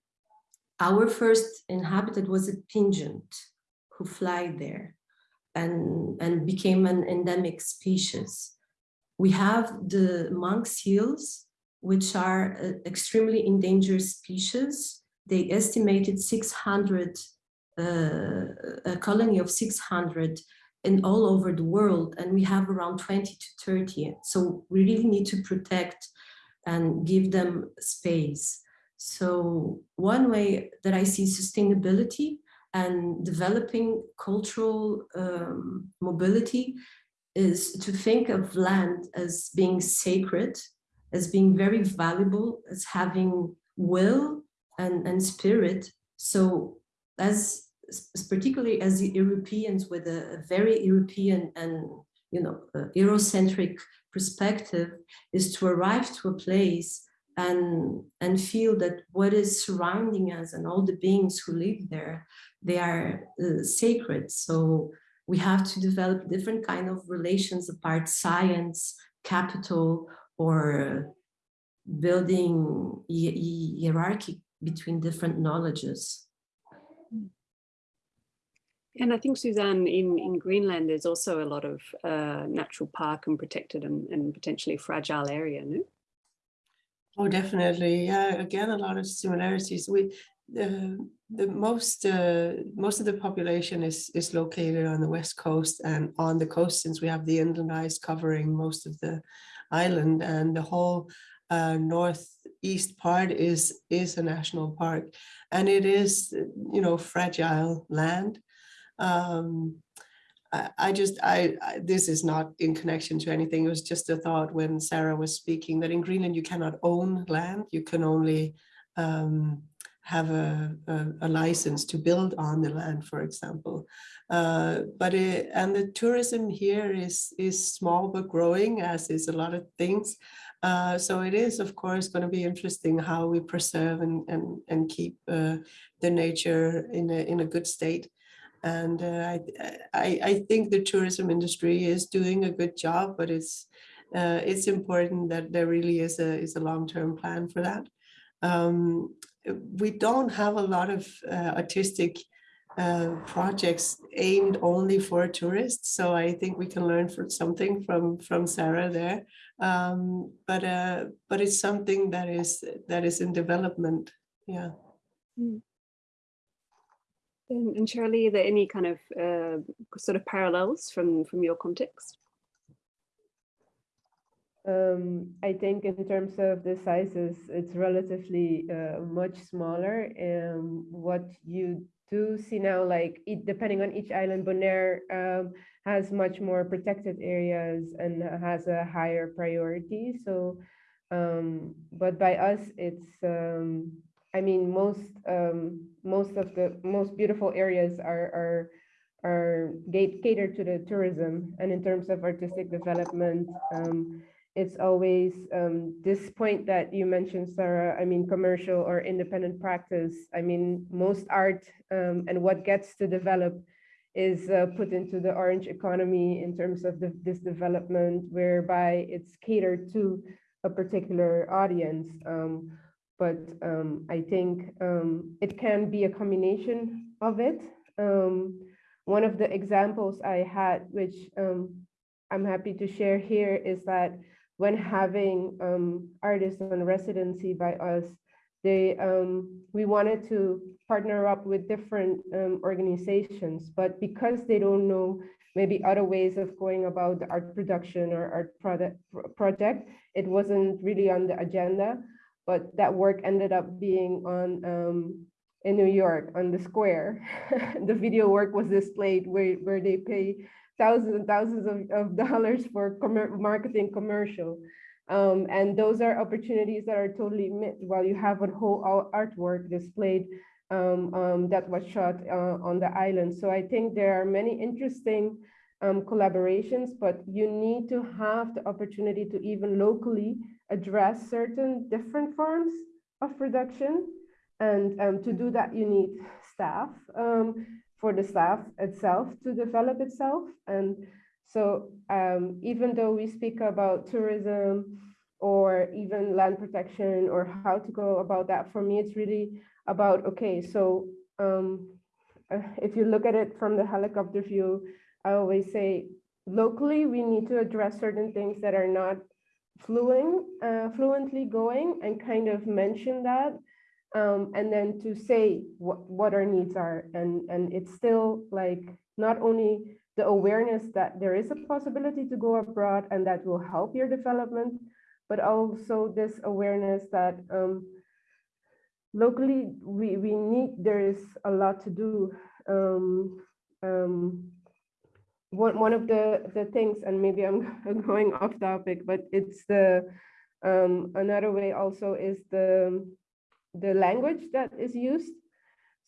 our first inhabitant was a pigeon who fly there and, and became an endemic species. We have the monk seals, which are uh, extremely endangered species. They estimated 600, uh, a colony of 600 in all over the world, and we have around 20 to 30. So we really need to protect and give them space. So one way that I see sustainability and developing cultural um, mobility is to think of land as being sacred, as being very valuable, as having will and, and spirit. So as particularly as the Europeans with a, very European and you know Eurocentric perspective is to arrive to a place and and feel that what is surrounding us and all the beings who live there they are uh, sacred so we have to develop different kind of relations apart science, capital, or building hierarchy between different knowledges. And I think, Suzanne, in, in Greenland, there's also a lot of uh, natural park and protected and, and potentially fragile area, no? Oh, definitely. Yeah, again, a lot of similarities. We the the most uh, most of the population is is located on the west coast and on the coast since we have the inland ice covering most of the island and the whole uh, northeast part is is a national park. And it is you know fragile land. Um, I, I just I, I this is not in connection to anything. It was just a thought when Sarah was speaking that in Greenland you cannot own land. You can only um, have a, a, a, license to build on the land, for example. Uh, but it, and the tourism here is is small but growing, as is a lot of things. Uh, so it is, of course, going to be interesting how we preserve and and and keep uh, the nature in a in a good state. And uh, I, I I think the tourism industry is doing a good job, but it's uh, it's important that there really is a is a long term plan for that. Um, we don't have a lot of uh, artistic uh, projects aimed only for tourists. So I think we can learn from something from from Sarah there. Um, but uh, but it's something that is that is in development. Yeah. Mm. And, and Shirley, are there any kind of uh, sort of parallels from from your context? Um, I think in terms of the sizes, it's relatively uh, much smaller. Um, what you do see now, like it, depending on each island, Bonaire um, has much more protected areas and has a higher priority. So, um, but by us, it's, um, I mean, most um, most of the most beautiful areas are are are catered to the tourism, and in terms of artistic development. Um, it's always um, this point that you mentioned, Sarah, I mean, commercial or independent practice. I mean, most art um, and what gets to develop is uh, put into the orange economy in terms of the, this development, whereby it's catered to a particular audience. Um, but um, I think um, it can be a combination of it. Um, one of the examples I had, which I'm happy to share here, is that when having um, artists on residency by us, they um, we wanted to partner up with different um, organizations, but because they don't know maybe other ways of going about the art production or art product project, it wasn't really on the agenda. But that work ended up being on um, in New York on the square. the video work was displayed where, where they pay thousands and thousands of, of dollars for com marketing commercial. Um, and those are opportunities that are totally missed while you have a whole artwork displayed um, um, that was shot uh, on the island. So I think there are many interesting um, collaborations, but you need to have the opportunity to even locally address certain different forms of production. And um, to do that, you need staff. For the staff itself to develop itself. And so um, even though we speak about tourism or even land protection or how to go about that, for me, it's really about, okay, so um, uh, if you look at it from the helicopter view, I always say locally, we need to address certain things that are not fluent, uh, fluently going and kind of mention that um, and then to say what, what our needs are. And, and it's still like not only the awareness that there is a possibility to go abroad and that will help your development, but also this awareness that um, locally we, we need, there is a lot to do. Um, um, one, one of the, the things, and maybe I'm going off topic, but it's the, um, another way also is the, the language that is used.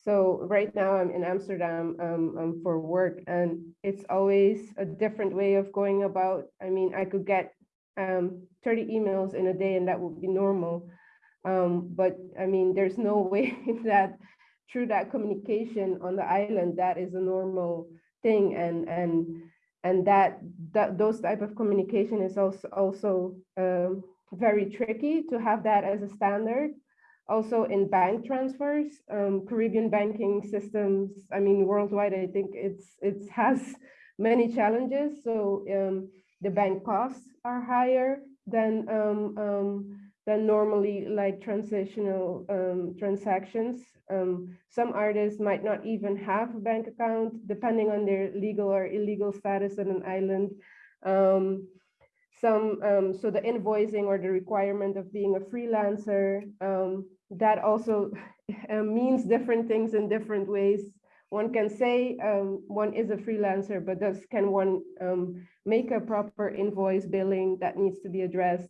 So right now I'm in Amsterdam um, um, for work and it's always a different way of going about. I mean, I could get um, 30 emails in a day and that would be normal. Um, but I mean, there's no way that through that communication on the island, that is a normal thing. And, and, and that, that those type of communication is also, also um, very tricky to have that as a standard also in bank transfers, um, Caribbean banking systems, I mean, worldwide, I think it's it has many challenges. So um, the bank costs are higher than um, um than normally like transitional um, transactions. Um, some artists might not even have a bank account, depending on their legal or illegal status on an island. some so the invoicing or the requirement of being a freelancer that also uh, means different things in different ways. One can say um, one is a freelancer, but does can one um, make a proper invoice billing that needs to be addressed?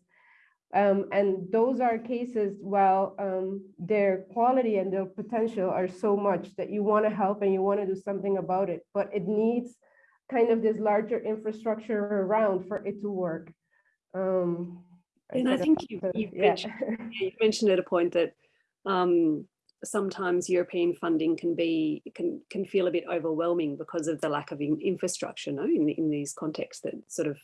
Um, and those are cases, while um, their quality and their potential are so much that you want to help and you want to do something about it, but it needs kind of this larger infrastructure around for it to work. Um, and I think you, you've, yeah. mentioned, you've mentioned at a point that um, sometimes European funding can be can can feel a bit overwhelming because of the lack of in, infrastructure. No, in in these contexts that sort of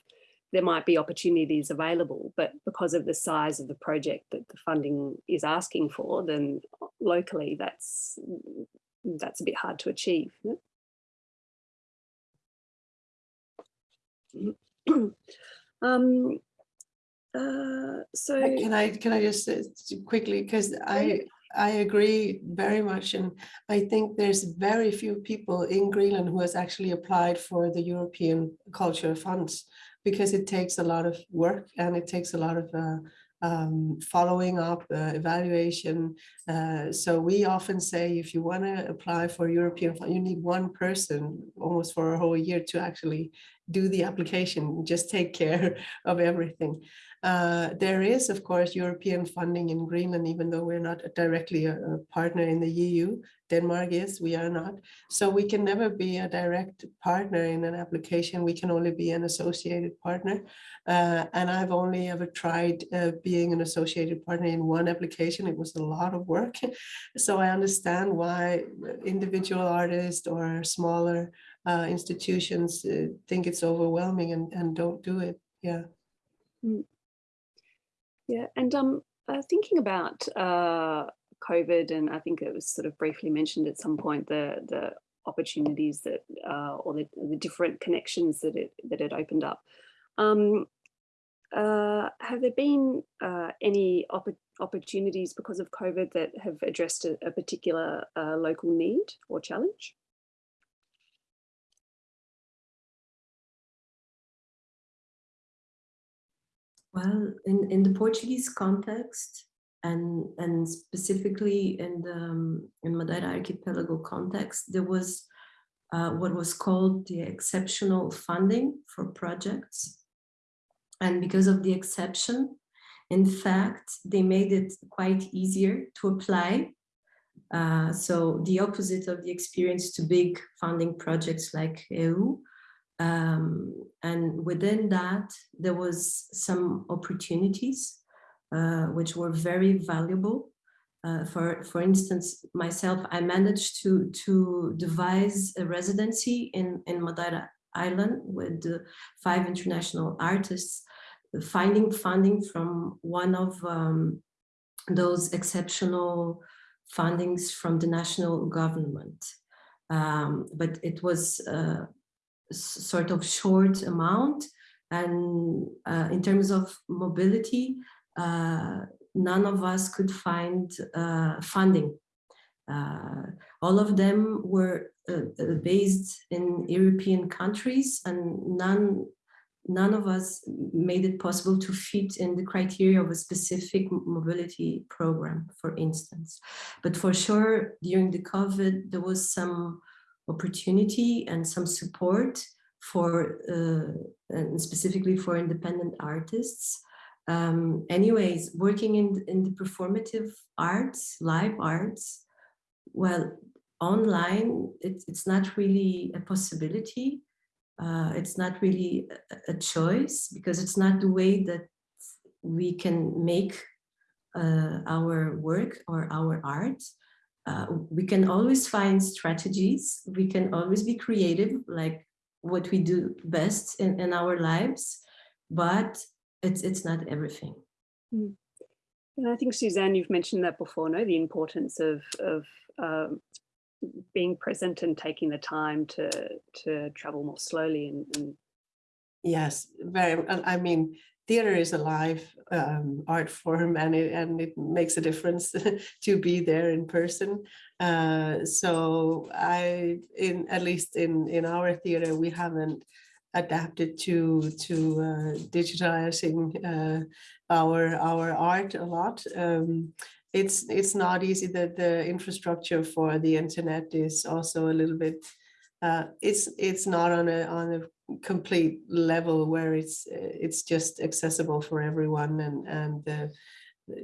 there might be opportunities available, but because of the size of the project that the funding is asking for, then locally that's that's a bit hard to achieve. um, uh, so can I can I just quickly because I I agree very much. And I think there's very few people in Greenland who has actually applied for the European Culture Funds because it takes a lot of work and it takes a lot of uh, um, following up, uh, evaluation. Uh, so we often say if you want to apply for European fund, you need one person almost for a whole year to actually do the application, just take care of everything. Uh, there is, of course, European funding in Greenland, even though we're not directly a, a, partner in the EU. Denmark is, we are not. So we can never be a direct partner in an application. We can only be an associated partner. Uh, and I've only ever tried uh, being an associated partner in one application. It was a lot of work. so I understand why individual artists or smaller uh, institutions uh, think it's overwhelming and, and don't do it. Yeah. Mm. Yeah, and um, uh, thinking about uh, COVID, and I think it was sort of briefly mentioned at some point the the opportunities that uh, or the, the different connections that it that it opened up. Um, uh, have there been uh, any opp opportunities because of COVID that have addressed a, a particular uh, local need or challenge? Well, in, in the Portuguese context, and and specifically in the um, in Madeira archipelago context, there was uh, what was called the exceptional funding for projects. And because of the exception, in fact, they made it quite easier to apply. Uh, so the opposite of the experience to big funding projects like EU, um, and within that, there was some opportunities uh, which were very valuable. Uh, for, for instance, myself, I managed to, to devise a residency in, in Madeira Island with five international artists, finding funding from one of um, those exceptional fundings from the national government. Um, but it was uh, sort of short amount. And uh, in terms of mobility, uh, none of us could find uh, funding. Uh, all of them were uh, uh, based in European countries and none none of us made it possible to fit in the criteria of a specific mobility program, for instance. But for sure, during the COVID, there was some opportunity and some support for uh, and specifically for independent artists. Um, anyways, working in, in the performative arts, live arts, well, online, it, it's not really a possibility. Uh, it's not really a, a, choice because it's not the way that we can make uh, our work or our art. Uh, we can always find strategies. We can always be creative, like what we do best in, in our lives, but it's, it's not everything. Mm. And I think, Suzanne, you've mentioned that before, no? The importance of, of um, being present and taking the time to, to travel more slowly and, and Yes, very. I mean, theater is a live um, art form and it, and it makes a difference to be there in person. Uh, so I, in at least in, in our theater, we haven't adapted to to uh, digitalizing uh, our our art a lot. Um, it's it's not easy that the infrastructure for the internet is also a little bit uh, it's it's not on a on a complete level where it's it's just accessible for everyone and and uh,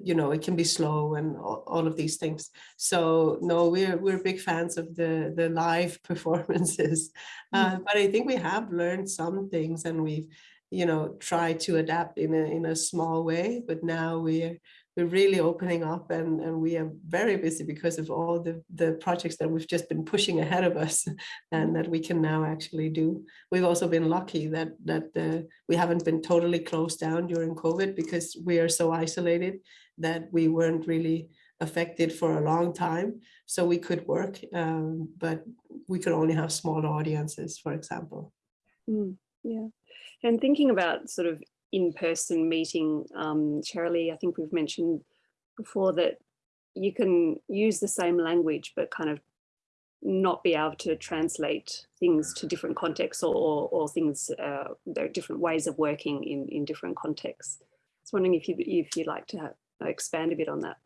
you know it can be slow and all, all, of these things so no we're we're big fans of the the live performances uh, mm. but i think we have learned some things and we've you know tried to adapt in a in a small way but now we're we're really opening up and, and we are very busy because of all the, the projects that we've just been pushing ahead of us and that we can now actually do. We've also been lucky that that uh, we haven't been totally closed down during COVID because we are so isolated that we weren't really affected for a long time. So we could work, um, but we could only have small audiences, for example. Mm, yeah. And thinking about sort of in-person meeting, um, Shirley, I think we've mentioned before that you can use the same language, but kind of not be able to translate things to different contexts or, or, or things, uh, there are different ways of working in, in different contexts. I was wondering if, you, if you'd like to have, expand a bit on that.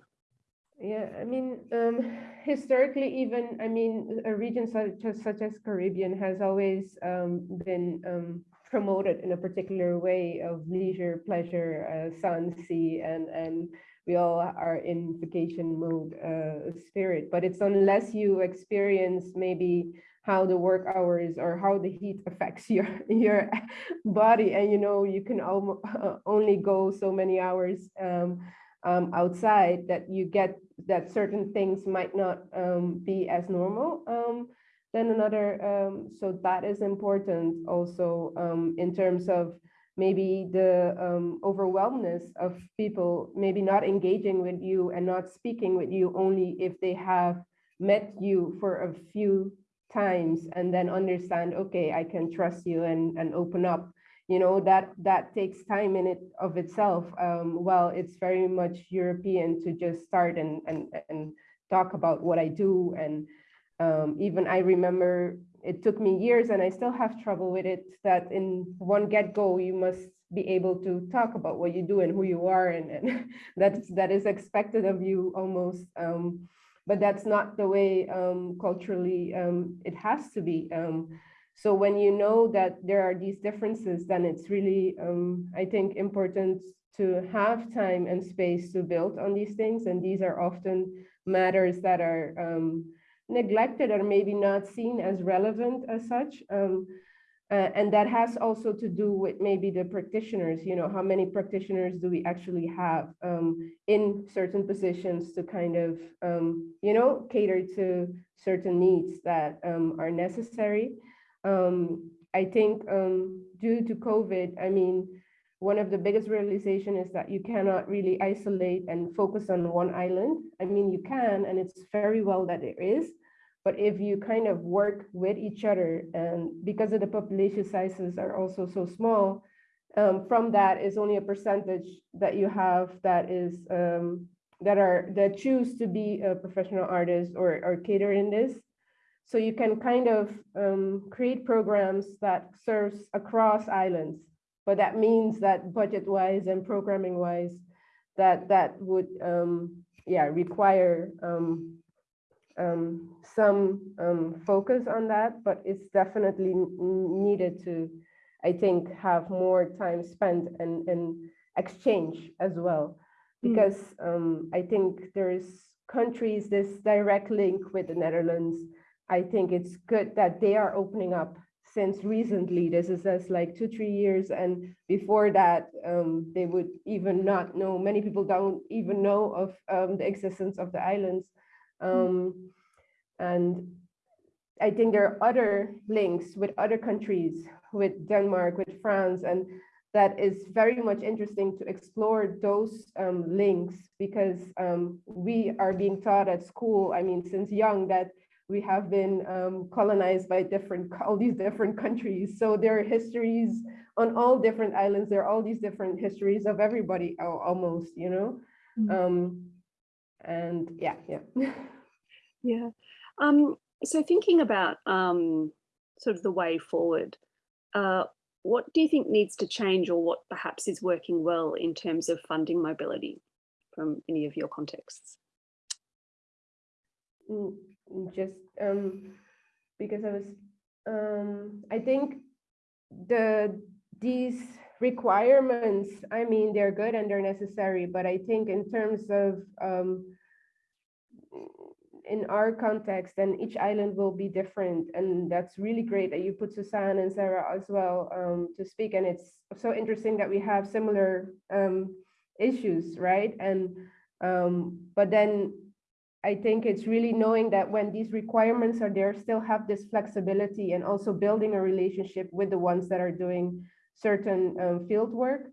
Yeah, I mean, um, historically, even, I mean, a region such as, such as Caribbean has always um, been um, promoted in a particular way of leisure, pleasure, uh, sun, sea, and and we all are in vacation mode uh, spirit. But it's unless you experience maybe how the work hours or how the heat affects your your body, and you know you can uh, only go so many hours um, um, outside that you get that certain things might not um, be as normal. Then another, um, so that is important also um, in terms of maybe the um, overwhelmness of people maybe not engaging with you and not speaking with you only if they have met you for a few times and then understand, okay, I can trust you and, and open up. You know, that that takes time in it of itself. Um, well, it's very much European to just start and, and, and talk about what I do and um, even I remember it took me years and I still have trouble with it that in one get-go you must be able to talk about what you do and who you are and, and that's that is expected of you almost um, but that's not the way um, culturally um, it has to be um, so when you know that there are these differences then it's really um, I think important to have time and space to build on these things and these are often matters that are neglected or maybe not seen as relevant as such. Um, uh, and that has also to do with maybe the practitioners, you know, how many practitioners do we actually have um, in certain positions to kind of, um, you know, cater to certain needs that um, are necessary. Um, I think um, due to COVID, I mean, one of the biggest realization is that you cannot really isolate and focus on one island. I mean, you can, and it's very well that there is, but if you kind of work with each other and because of the population sizes are also so small, um, from that is only a percentage that you have that is um, that are that choose to be a professional artist or, or cater in this. So you can kind of um, create programs that serves across islands but that means that budget wise and programming wise, that that would um, yeah require um, um, some um, focus on that, but it's definitely needed to, I think, have more time spent and, and exchange as well. Hmm. Because mm. I think there's countries, this direct link with the Netherlands. I think it's good that they are opening up since recently. This is just like two, three years. And before that, um, they would even not know, many people don't even know of um, the existence of the islands. Um, and I think there are other links with other countries, with Denmark, with France, and that is very much interesting to explore those um, links because um, we are being taught at school, I mean, since young, that we have been um, colonized by different all these different countries. So there are histories on all different islands. There are all these different histories of everybody almost you know? Mm -hmm. And yeah yeah. Yeah. Um, so thinking about um, sort of the way forward uh, what do you think needs to change or what perhaps is working well in terms of funding mobility from any of your contexts? Mm, just um, because I was um, I think the these requirements, I mean, they're good and they're necessary, but I think in terms of um, in our context, and each island will be different. And that's really great that you put Susanne and Sarah as well um, to speak. And it's so interesting that we have similar um, issues, right? And um, but then I think it's really knowing that when these requirements are there, still have this flexibility and also building a relationship with the ones that are doing certain um, field work.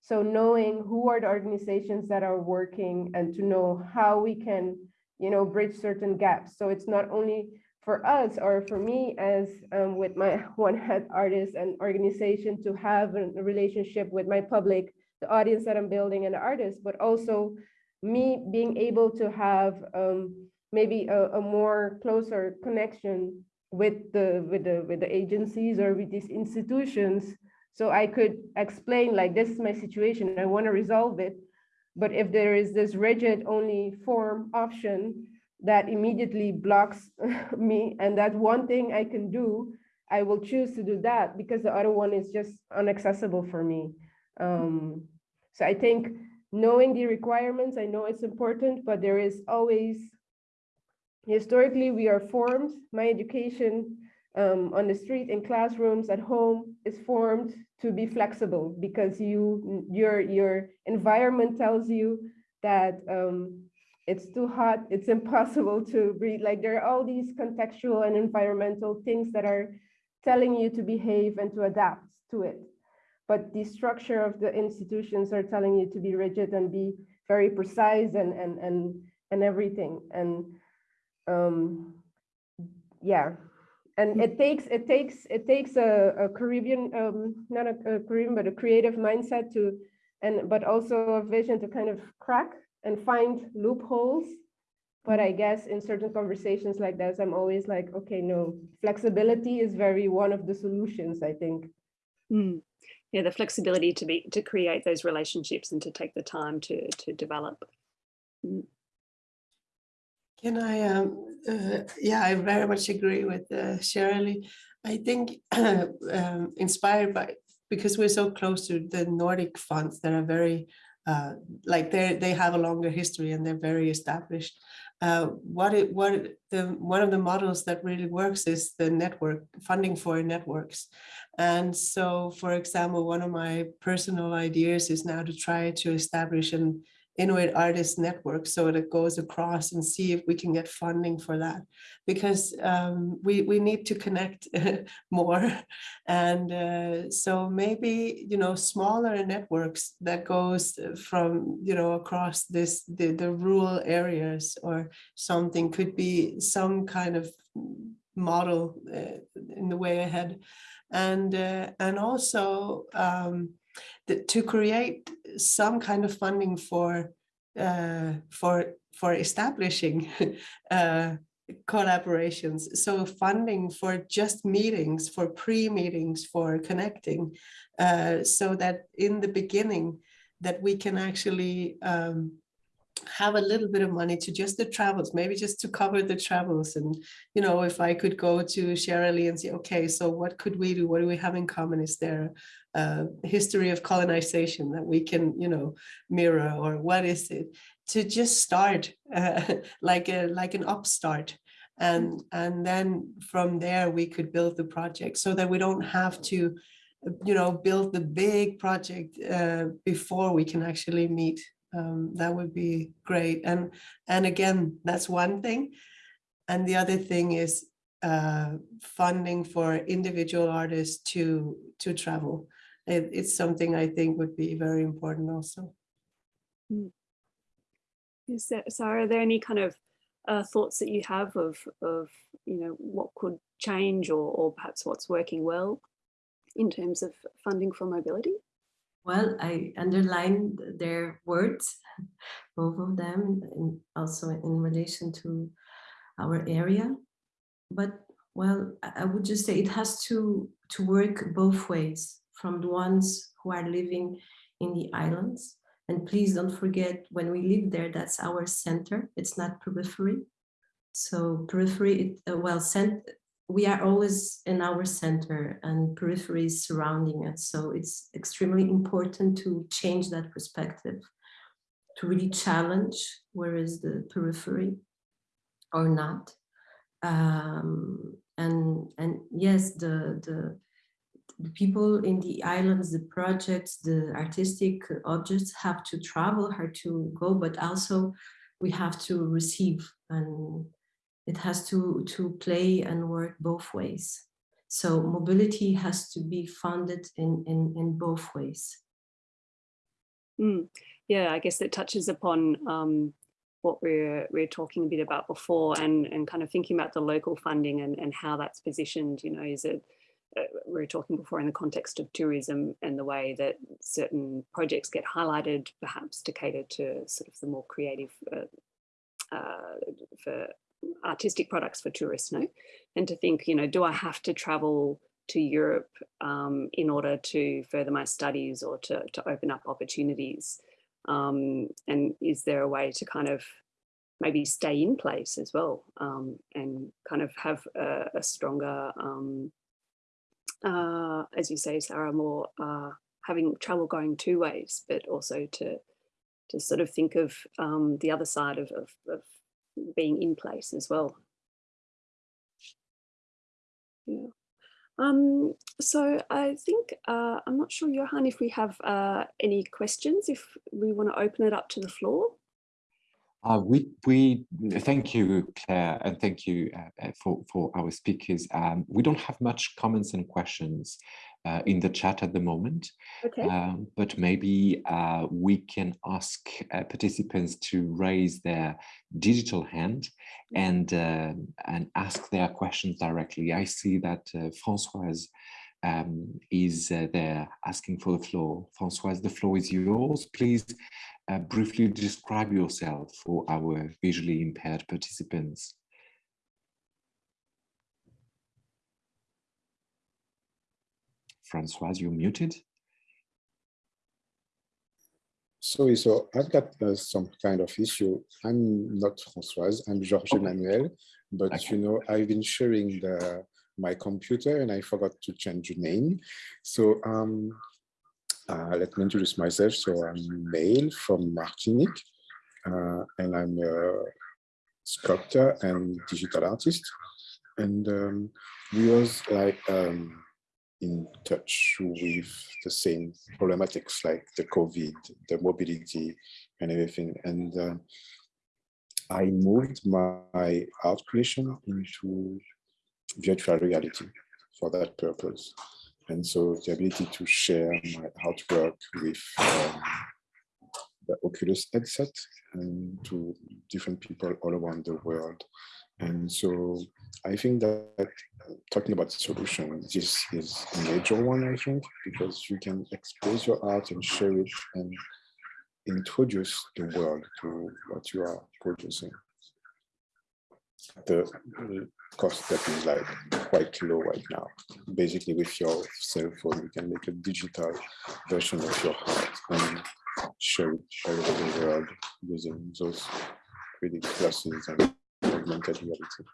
So knowing who are the organizations that are working and to know how we can, you know, bridge certain gaps. So it's not only for us or for me as um, with my one head artist and organization to have a relationship with my public, the audience that I'm building and the artist, but also me being able to have um, maybe a, a, more closer connection with the with the with the agencies or with these institutions so i could explain like this is my situation i want to resolve it but if there is this rigid only form option that immediately blocks me and that one thing i can do i will choose to do that because the other one is just inaccessible for me um, so i think knowing the requirements, I know it's important, but there is always, historically, we are formed. My education um, on the street, in classrooms, at home is formed to be flexible because you your your environment tells you that um, it's too hot, it's impossible to breathe. Like there are all these contextual and environmental things that are telling you to behave and to adapt to it. But the structure of the institutions are telling you to be rigid and be very precise and and and and everything. And um yeah and it takes it takes it takes a, a caribbean um not a, a, caribbean but a creative mindset to and but also a vision to kind of crack and find loopholes but i guess in certain conversations like this i'm always like okay no flexibility is very one of the solutions i think mm yeah, the flexibility to be to create those relationships and to take the time to to develop. Mm. Can I? Um, uh, yeah, I very much agree with uh, Shirley. I think um, inspired by because we're so close to the Nordic funds that are very uh, like they they have a longer history and they're very established uh, what it what the one of the models that really works is the network funding for networks and so for example one of my personal ideas is now to try to establish an Inuit Artist Network so that it goes across and see if we can get funding for that because um, we, we need to connect more. And uh, so maybe, you know, smaller networks that goes from, you know, across this, the, the rural areas or something could be some kind of model uh, in the way ahead. And, uh, and also, um, to create some kind of funding for uh, for for establishing uh, collaborations. So funding for just meetings, for pre-meetings, for connecting, uh, so that in the beginning that we can actually um, have a little bit of money to just the travels, maybe just to cover the travels. And, you know, if I could go to Shirley and say, okay, so what could we do? What do we have in common? Is there a history of colonization that we can, you know, mirror or what is it? To just start uh, like a like an upstart. And, and then from there we could build the project so that we don't have to you know, build the big project uh, before we can actually meet um, that would be great. And, and again, that's one thing. And the other thing is uh, funding for individual artists to, to travel. It, it's something I think would be very important also. Hmm. Is there, so are there any kind of uh, thoughts that you have of, of, you know, what could change or, or perhaps what's working well in terms of funding for mobility? Well, I underlined their words, both of them, and also in relation to our area. But well, I would just say it has to, to work both ways from the ones who are living in the islands. And please don't forget when we live there, that's our center. It's not periphery. So periphery, it, uh, well, cent we are always in our center and peripheries surrounding us. So it's extremely important to change that perspective, to really challenge where is the periphery or not. Um, and and yes, the, the the people in the islands, the projects, the artistic objects have to travel, have to go, but also we have to receive and it has to, to play and work both ways. So mobility has to be funded in, in, in both ways. Mm. Yeah, I guess it touches upon um, what we're we're talking a bit about before and, and kind of thinking about the local funding and, and how that's positioned, you know, is it uh, we were talking before in the context of tourism and the way that certain projects get highlighted perhaps to cater to sort of the more creative uh, uh, for artistic products for tourists no? And to think you know do i have to travel to europe um, in order to further my studies or to, to open up opportunities? Um, and is there a way to kind of maybe stay in place as well um, and kind of have a, a stronger um, uh, as you say sarah more uh, having travel going two ways but also to to sort of think of um, the other side of, of, of being in place as well. Yeah. Um, so I think, uh, I'm not sure, Johan, if we have uh, any questions, if we want to open it up to the floor. Uh, we, we thank you, Claire, and thank you uh, for, for our speakers. Um, we don't have much comments and questions uh, in the chat at the moment. Okay. Um, but maybe uh, we can ask uh, participants to raise their digital hand Mm-hmm. and uh, and ask their questions directly. I see that uh, Françoise um, is uh, there asking for the floor. Françoise, the floor is yours. Please briefly describe yourself for our visually impaired participants. Francoise, you're muted. Sorry, so I've got uh, some kind of issue. I'm not Francoise, I'm Georges okay. Emmanuel, but okay. you know, I've been sharing the, my computer and I forgot to change the name. So um, uh, let me introduce myself. So I'm Mail from Martinique uh, and I'm a sculptor and digital artist. And um, we was like, um, in touch with the same problematics like the COVID, the mobility and everything. And uh, I moved my art creation into virtual reality for that purpose. And so the ability to share my artwork with um, the Oculus headset and to different people all around the world. And so I think that talking about solution, this is a major one, I think, because you can expose your art and share it and introduce the world to what you are producing. The cost that is like quite low right now. Basically, with your cell phone, you can make a digital version of your art and share it all over the world using those 3D glasses and augmented reality.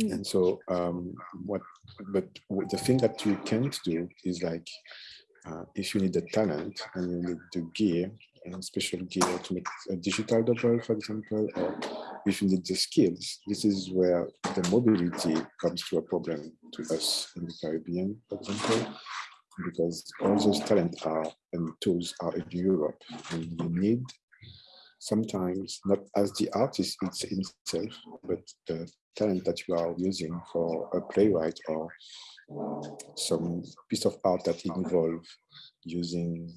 Mm. And so um, what, but the thing that you can't do is like, uh, if you need the talent and you need the gear and special gear to make a digital double, for example, or if you need the skills, this is where the mobility comes to a problem to us in the Caribbean, for example, because all those talent are and tools are in Europe and you need sometimes not as the artist it's itself, but the talent that you are using for a playwright or some piece of art that involve using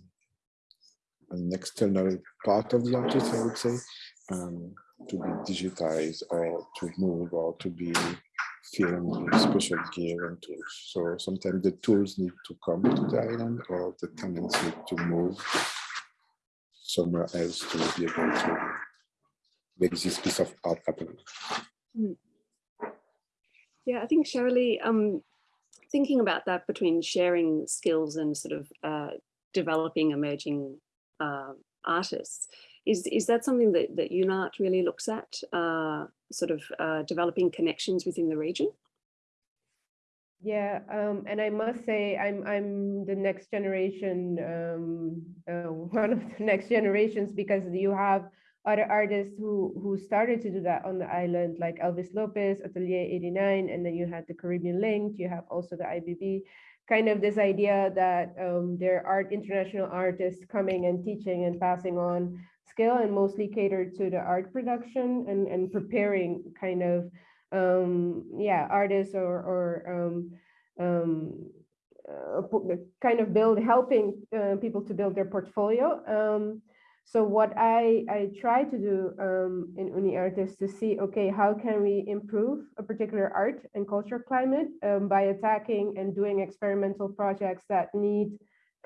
an external part of the artist, I would say, um, to be digitized or to move or to be filmed with special gear and tools. So sometimes the tools need to come to the island or the talents need to move somewhere else to be able to make this piece of art happen. Mm. Yeah, I think Shirley, um, thinking about that between sharing skills and sort of uh, developing emerging uh, artists, is, is that something that, that UNART really looks at, uh, sort of uh, developing connections within the region? Yeah, um, and I must say I'm I'm the next generation, um, uh, one of the next generations because you have other artists who who started to do that on the island, like Elvis Lopez, Atelier 89, and then you had the Caribbean Linked, you have also the IBB, kind of this idea that um, there are international artists coming and teaching and passing on skill and mostly catered to the art production and, and preparing kind of um, yeah, artists or, or um, um, uh, kind of build, helping uh, people to build their portfolio. So what I, I try to do um, in UniArt is to see, okay, how can we improve a particular art and culture climate um, by attacking and doing experimental projects that need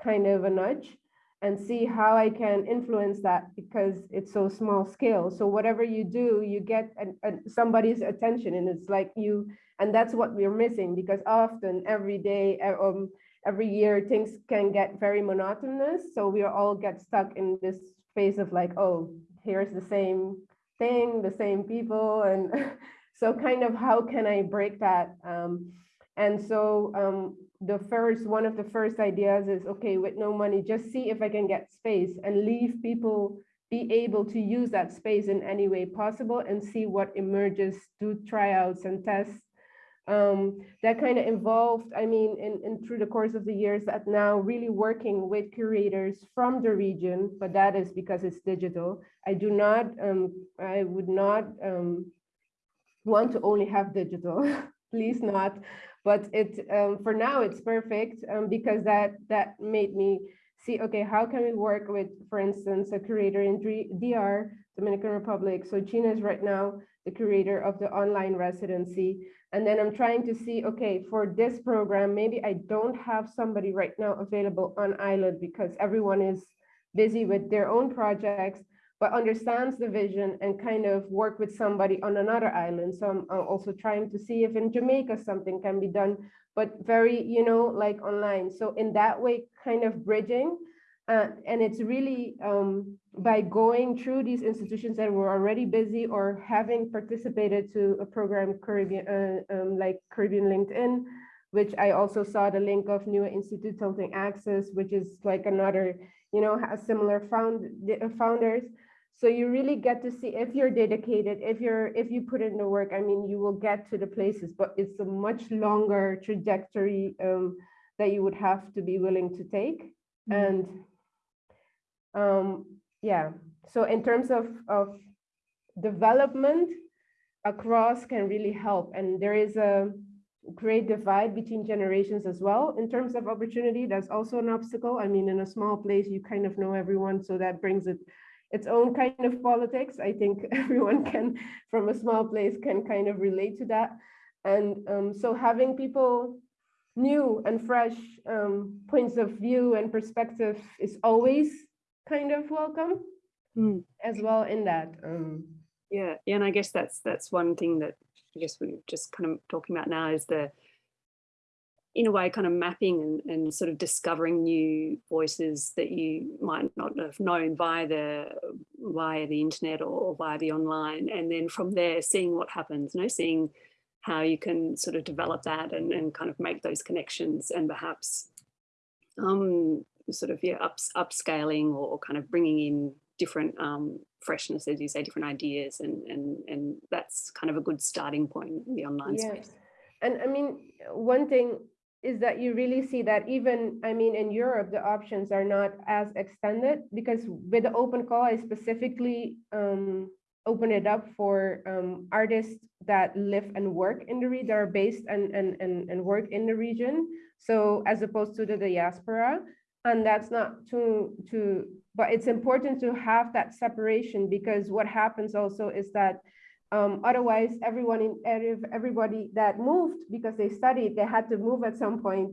kind of a nudge and see how I can influence that because it's so small scale. So whatever you do, you get an, an, somebody's attention and it's like you, and that's what we're missing because often every day, um, every year, things can get very monotonous. So we all get stuck in this phase of like, oh, here's the same thing, the same people. And so kind of how can I break that? Um, and so um, the first one of the first ideas is okay with no money just see if i can get space and leave people be able to use that space in any way possible and see what emerges do tryouts and tests um, that kind of involved i mean in, in through the course of the years that now really working with curators from the region but that is because it's digital. I do not um, i would not um, want to only have digital please not. But it um, for now it's perfect um, because that that made me see okay how can we work with for instance a curator in DR Dominican Republic? So Gina is right now the curator of the online residency and then I'm trying to see okay for this program maybe I don't have somebody right now available on island because everyone is busy with their own projects but understands the vision and kind of work with somebody on another island. So I'm, also trying to see if in Jamaica something can be done, but very, you know, like online. So in that way, kind of bridging. Uh, and it's really um, by going through these institutions that were already busy or having participated to a program Caribbean, uh, um, like Caribbean Linked, which I also saw the link of New Institute Tilting Axis, which is like another, you know, has similar found, founders. So you really get to see if you're dedicated, if you're if you put in the work, I mean, you will get to the places, but it's a much longer trajectory um, that you would have to be willing to take. Mm -hmm. And um, yeah, so in terms of, of development across can really help. And there is a great divide between generations as well in terms of opportunity. That's also an obstacle. I mean, in a small place, you kind of know everyone, so that brings it its own kind of politics. I think everyone can, from a small place, can kind of relate to that. And um, so having people new and fresh um, points of view and perspective is always kind of welcome mm. as well in that. Um, yeah, yeah, and I guess that's that's one thing that I guess we're just kind of talking about now is the in a way kind of mapping and, and sort of discovering new voices that you might not have known via the via the internet or via the online and then from there seeing what happens you know seeing how you can sort of develop that and, and kind of make those connections and perhaps um, sort of yeah ups, upscaling or kind of bringing in different um, freshness as you say different ideas and and and that's kind of a good starting point in the online yes. space and I mean, one thing is that you really see that even, I mean, in Europe, the options are not as extended because with the open call, I specifically um, open it up for um, artists that live and work in the region, that are based and, and, and, and work in the region. So as opposed to the diaspora, and that's not to, to, but it's important to have that separation because what happens also is that um, otherwise, everyone in everybody that moved because they studied, they had to move at some point,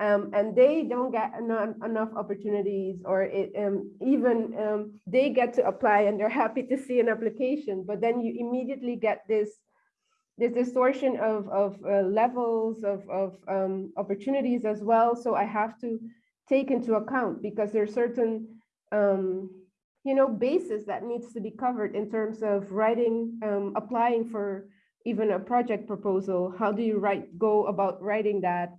um, and they don't get enough, enough opportunities, or it, um, even um, they get to apply and they're happy to see an application, but then you immediately get this this distortion of of uh, levels of of um, opportunities as well. So I have to take into account because there are certain um, you know, bases that needs to be covered in terms of writing, um, applying for even a project proposal, how do you write, go about writing that?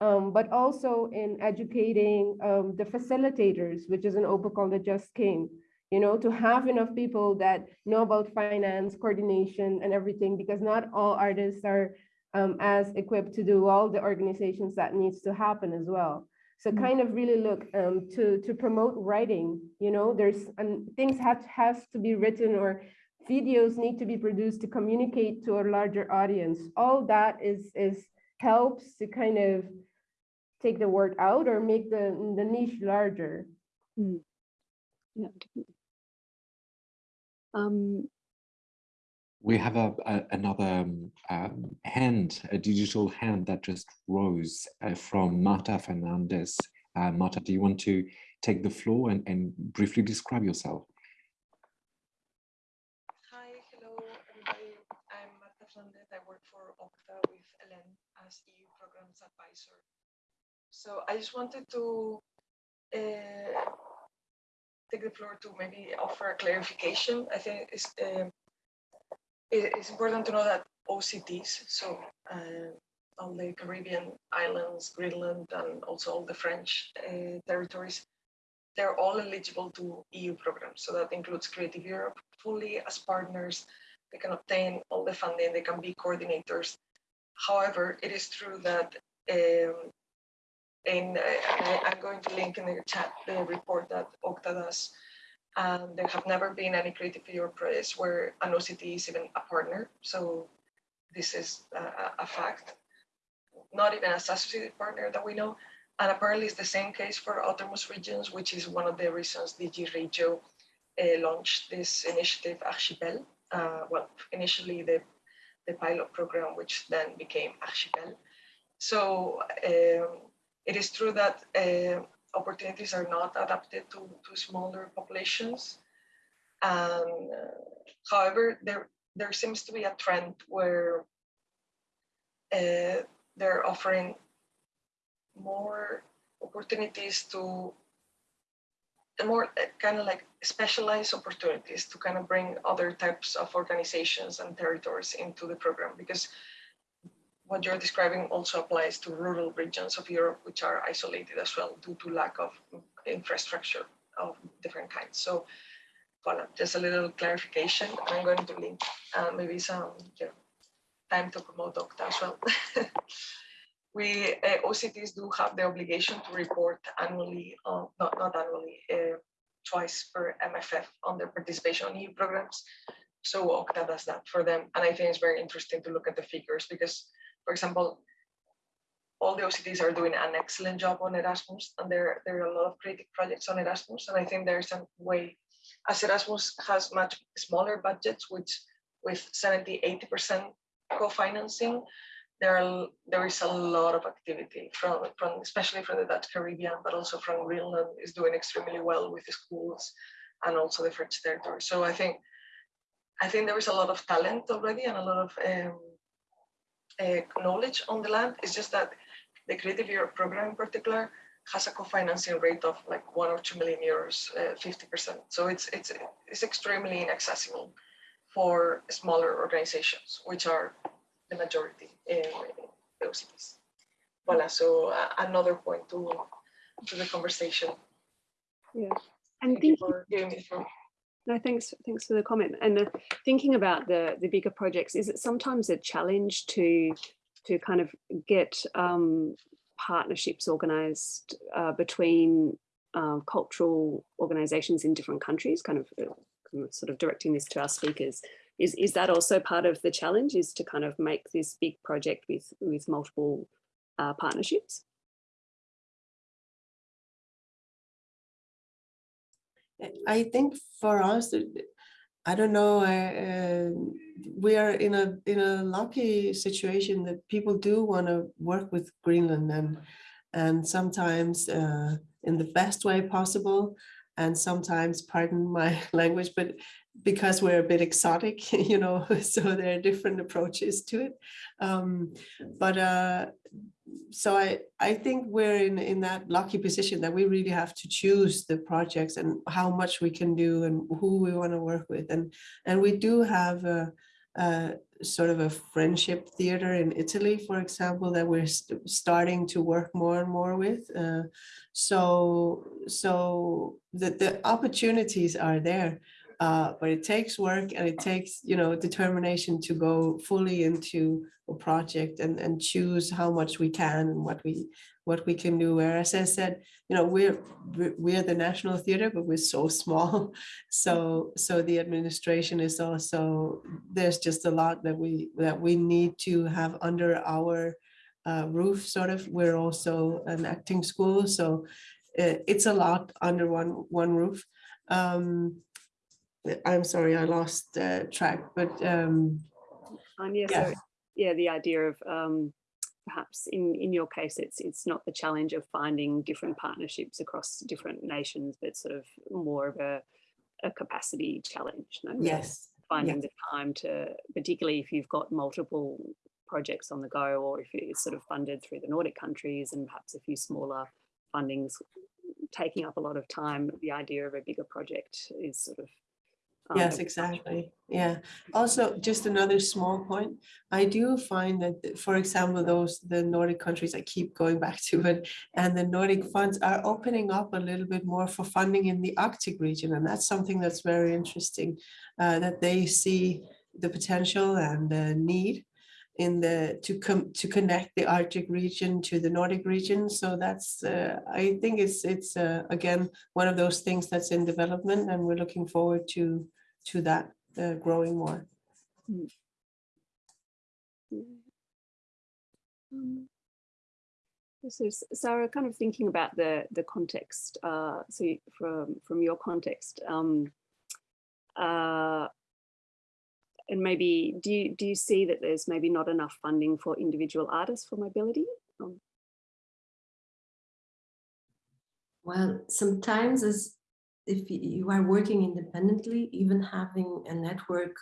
Um, but also in educating um, the facilitators, which is an OPA that just came, you know, to have enough people that know about finance, coordination, and everything, because not all artists are um, as equipped to do all the organizations that needs to happen as well. So kind of really look um, to to promote writing. You know, there's um, things have has to be written or videos need to be produced to communicate to a larger audience. All that is is helps to kind of take the word out or make the the niche larger. Mm. Yeah, definitely. Um, we have a, a another um, um, hand, a digital hand that just rose uh, from Marta Fernandez. Uh, Marta, do you want to take the floor and, and briefly describe yourself? Hi, hello everybody. I'm Marta Fernandez. I work for OCTA with Ellen as EU Programs Advisor. So I just wanted to uh, take the floor to maybe offer a clarification. I think it's um, it's important to know that OCTs, so uh, all the Caribbean islands, Greenland, and also all the French uh, territories, they're all eligible to EU programs. So that includes Creative Europe fully as partners. They can obtain all the funding, they can be coordinators. However, it is true that um, in, uh, I'm going to link in the chat the report that OCTA does and there have never been any Creative Europe projects where an OCT is even a partner. So this is a, a fact, not even a associated partner that we know. And apparently it's the same case for autonomous regions, which is one of the reasons DG Regio uh, launched this initiative Archipel. Uh, well, initially the, the pilot program, which then became Archipel. So um, it is true that uh, opportunities are not adapted to, to smaller populations. Uh, however, there, there seems to be a trend where uh, they're offering more opportunities to more uh, kind of like specialized opportunities to kind of bring other types of organizations and territories into the program because what you're describing also applies to rural regions of Europe, which are isolated as well due to lack of infrastructure of different kinds. So, voilà, just a little clarification. I'm going to link uh, maybe some you know, time to promote OCTA as well. we uh, OCTs do have the obligation to report annually, uh, not not annually, uh, twice per MFF on their participation on EU programs. So OCTA does that for them, and I think it's very interesting to look at the figures because for example, all the OCTs are doing an excellent job on Erasmus, and there, there are a lot of creative projects on Erasmus. And I think there's a way, as Erasmus has much smaller budgets, which with 70, 80% co-financing, there, are, there is a lot of activity from, from, especially from the Dutch Caribbean, but also from Greenland is doing extremely well with the schools and also the French territory. So I think, I think there is a lot of talent already and a lot of um, uh, knowledge on the land. It's just that the Creative Europe program in particular has a co-financing rate of like one or two million euros, uh, 50%. So it's, it's, it's extremely inaccessible for smaller organizations, which are the majority in those cities. Voila, so uh, another point to, to the conversation. Yeah, and thank you for giving me. No, thanks. Thanks for the comment. And uh, thinking about the the bigger projects, is it sometimes a challenge to to kind of get um, partnerships organised uh, between uh, cultural organisations in different countries? Kind of, uh, sort of directing this to our speakers. Is is that also part of the challenge? Is to kind of make this big project with with multiple uh, partnerships? I think for us, I don't know, uh, we are in a in a lucky situation that people do want to work with Greenland and and sometimes uh, in the best way possible and sometimes pardon my language but because we're a bit exotic you know so there are different approaches to it um, but uh, so I, I think we're in, in that lucky position that we really have to choose the projects and how much we can do and who we want to work with. And, and we do have a, uh, sort of a friendship theater in Italy, for example, that we're st starting to work more and more with. Uh, so so the, the opportunities are there, uh, but it takes work and it takes, you know, determination to go fully into a project and, and choose how much we can and what we what we can do. Whereas I said, you know, we're we're the National Theatre, but we're so small. So so the administration is also there's just a lot that we that we need to have under our uh, roof. Sort of. We're also an acting school, so it, it's a lot under one one roof. Um, I'm sorry, I lost uh, track, but um, um, yeah, yeah. So, yeah, the idea of um, perhaps in, in your case, it's it's not the challenge of finding different partnerships across different nations, but sort of more of a, a capacity challenge. No? Yes. Finding the time to, particularly if you've got multiple projects on the go, or if it's sort of funded through the Nordic countries and perhaps a few smaller fundings taking up a lot of time, the idea of a bigger project is sort of Yes, exactly. Yeah. Also, just another small point. I do find that, for example, those the Nordic countries, I keep going back to it, and the Nordic funds are opening up a little bit more for funding in the Arctic region, and that's something that's very interesting. Uh, that they see the potential and the need in the to come to connect the Arctic region to the Nordic region. So that's uh, I think it's it's uh, again one of those things that's in development, and we're looking forward to to that uh, growing more. Mm. Um, so Sarah, kind of thinking about the the context, uh, so from from your context, um, uh, and maybe do you do you see that there's maybe not enough funding for individual artists for mobility? Um, well, sometimes as if you are working independently, even having a network,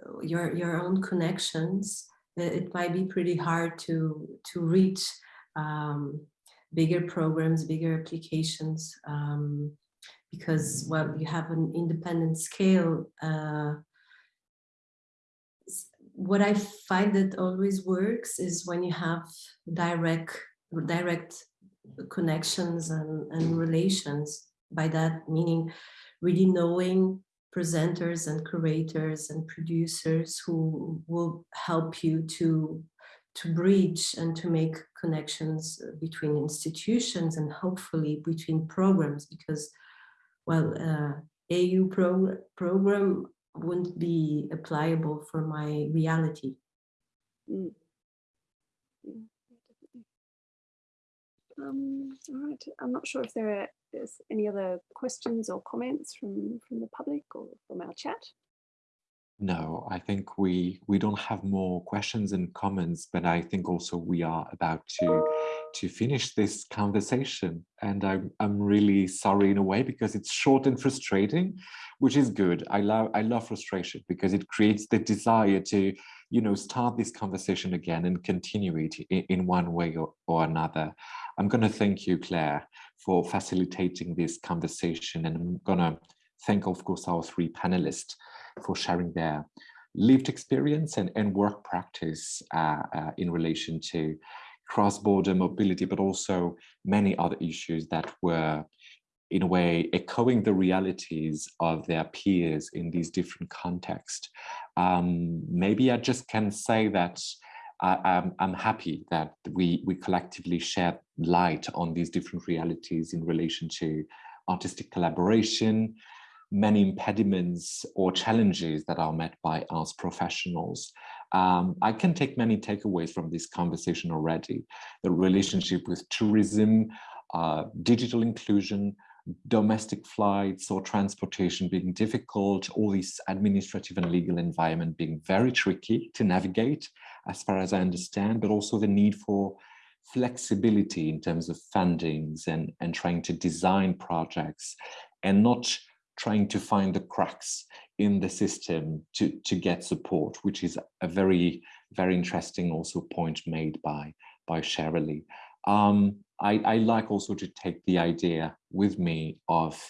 uh, your, your own connections, it might be pretty hard to, to reach um, bigger programs, bigger applications, um, because, well, you have an independent scale. Uh, what I find that always works is when you have direct, direct connections and, and relations by that meaning really knowing presenters and curators and producers who will help you to to bridge and to make connections between institutions and hopefully between programs because well uh, EU pro program wouldn't be applicable for my reality. Mm. Um, all right, I'm not sure if there are there's any other questions or comments from, from the public or from our chat. No, I think we we don't have more questions and comments, but I think also we are about to to finish this conversation. And I'm I'm really sorry in a way because it's short and frustrating, which is good. I love I love frustration because it creates the desire to you know start this conversation again and continue it in, in one way or, or another. I'm going to thank you, Claire, for facilitating this conversation. And I'm going to thank, of course, our three panelists for sharing their lived experience and, and work practice uh, uh, in relation to cross-border mobility, but also many other issues that were in a way echoing the realities of their peers in these different contexts. Um, maybe I just can say that I, am I'm happy that we, we collectively shed light on these different realities in relation to artistic collaboration, many impediments or challenges that are met by us professionals. Um, I can take many takeaways from this conversation already. The relationship with tourism, uh, digital inclusion, domestic flights or transportation being difficult, all this administrative and legal environment being very tricky to navigate, as far as I understand, but also the need for flexibility in terms of fundings and, and trying to design projects and not trying to find the cracks in the system to, to get support, which is a very, very interesting also point made by, by Shirley. Um, I, I like also to take the idea with me of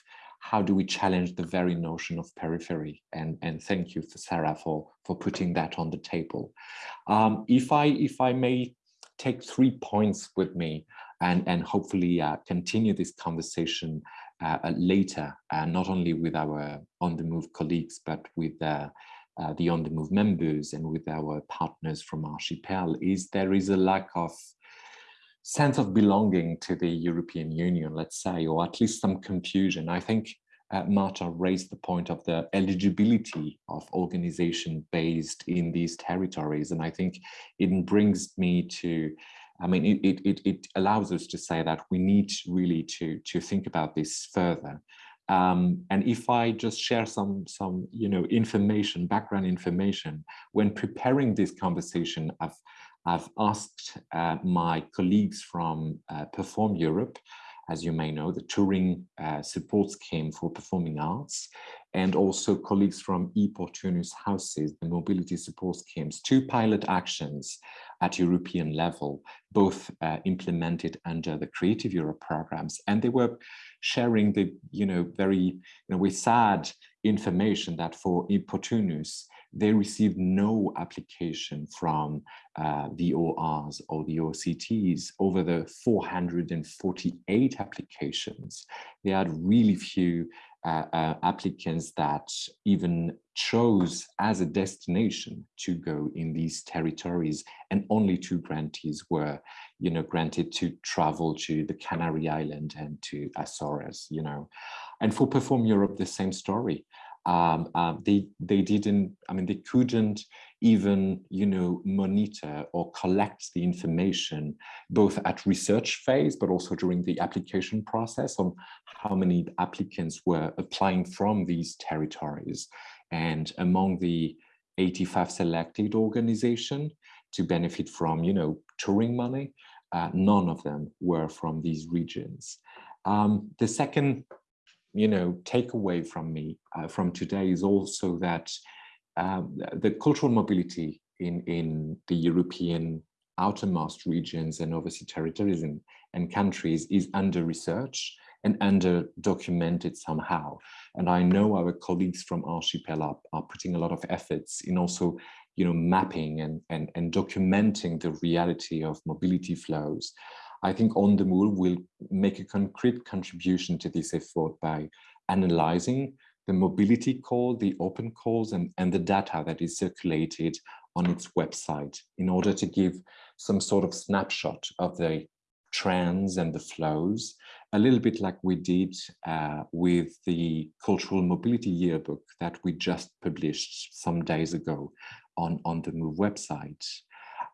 how do we challenge the very notion of periphery? And, and thank you, for Sarah, for, for putting that on the table. Um, if, I, if I may take three points with me and, and hopefully uh, continue this conversation uh, uh later, uh, not only with our on-the-move colleagues, but with uh, uh, the on-the-move members and with our partners from Archipel, is there is a lack of sense of belonging to the European Union, let's say, or at least some confusion. I think uh, Marta raised the point of the eligibility of organization based in these territories. And I think it brings me to, I mean, it, it, it allows us to say that we need really to, to think about this further. Um, and if I just share some, some, you know, information, background information, when preparing this conversation, I've, I've asked uh, my colleagues from uh, Perform Europe, as you may know, the touring uh, support scheme for performing arts, and also colleagues from i-Portunus Houses, the mobility support schemes, two pilot actions at European level, both uh, implemented under the Creative Europe programs. And they were sharing the, you know, very, you know, with sad information that for i-Portunus, they received no application from uh, the ORs or the OCTs over the 448 applications. They had really few uh, uh, applicants that even chose as a destination to go in these territories and only two grantees were you know granted to travel to the Canary Island and to Azores you know and for Perform Europe the same story um, uh, they they didn't i mean they couldn't even you know monitor or collect the information both at research phase but also during the application process on how many applicants were applying from these territories. And among the 85 selected organization to benefit from you know touring money uh, none of them were from these regions. Um, the second you know, take away from me uh, from today is also that um, the cultural mobility in, in the European outermost regions and overseas territories and, and countries is under research and under documented somehow. And I know our colleagues from Archipel are, are putting a lot of efforts in also you know, mapping and, and, and documenting the reality of mobility flows. I think On the Move will make a concrete contribution to this effort by analyzing the mobility call, the open calls, and, and the data that is circulated on its website in order to give some sort of snapshot of the trends and the flows, a little bit like we did uh, with the Cultural Mobility Yearbook that we just published some days ago on, on the MOVE website.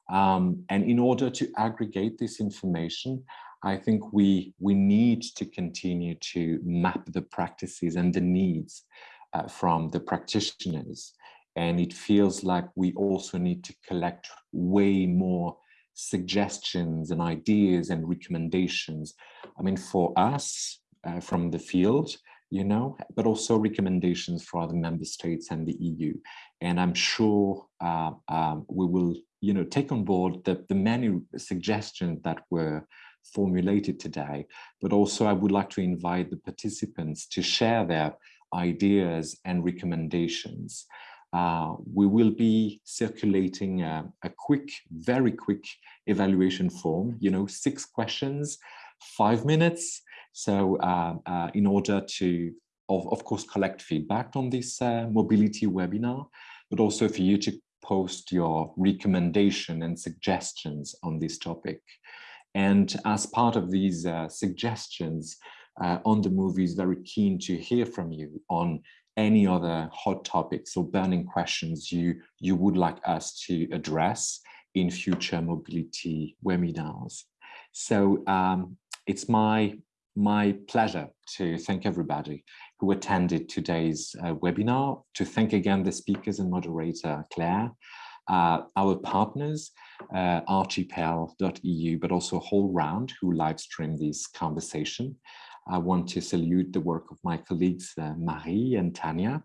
Um, and in order to aggregate this information, I think we, we need to continue to map the practices and the needs uh, from the practitioners. And it feels like we also need to collect way more suggestions and ideas and recommendations. I mean, for us uh, from the field, you know, but also recommendations for other member states and the EU. And I'm sure uh, um, we will you know, take on board the, the many suggestions that were formulated today, but also I would like to invite the participants to share their ideas and recommendations. Uh, we will be circulating a, a, quick, very quick evaluation form, you know, six questions, five minutes. So uh, uh, in order to, of, of course, collect feedback on this uh, mobility webinar, but also for you to post your recommendation and suggestions on this topic. And as part of these uh, suggestions, uh, On the Move is very keen to hear from you on any other hot topics or burning questions you, you would like us to address in future mobility webinars. So um, it's my, my pleasure to thank everybody who attended today's uh, webinar, to thank again the speakers and moderator, Claire, uh, our partners, uh, archipel.eu, but also HowlRound who live streamed this conversation. I want to salute the work of my colleagues, uh, Marie and Tanya,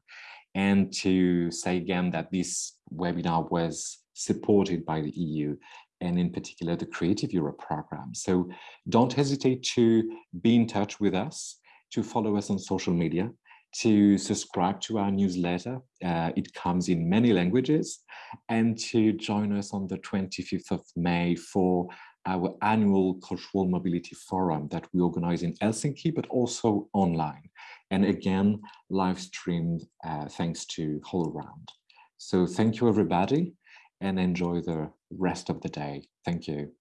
and to say again that this webinar was supported by the EU and in particular the Creative Europe program. So don't hesitate to be in touch with us to follow us on social media, to subscribe to our newsletter. Uh, it comes in many languages and to join us on the 25th of May for our annual cultural mobility forum that we organize in Helsinki, but also online. And again, live streamed uh, thanks to HowlRound. So thank you everybody and enjoy the rest of the day. Thank you.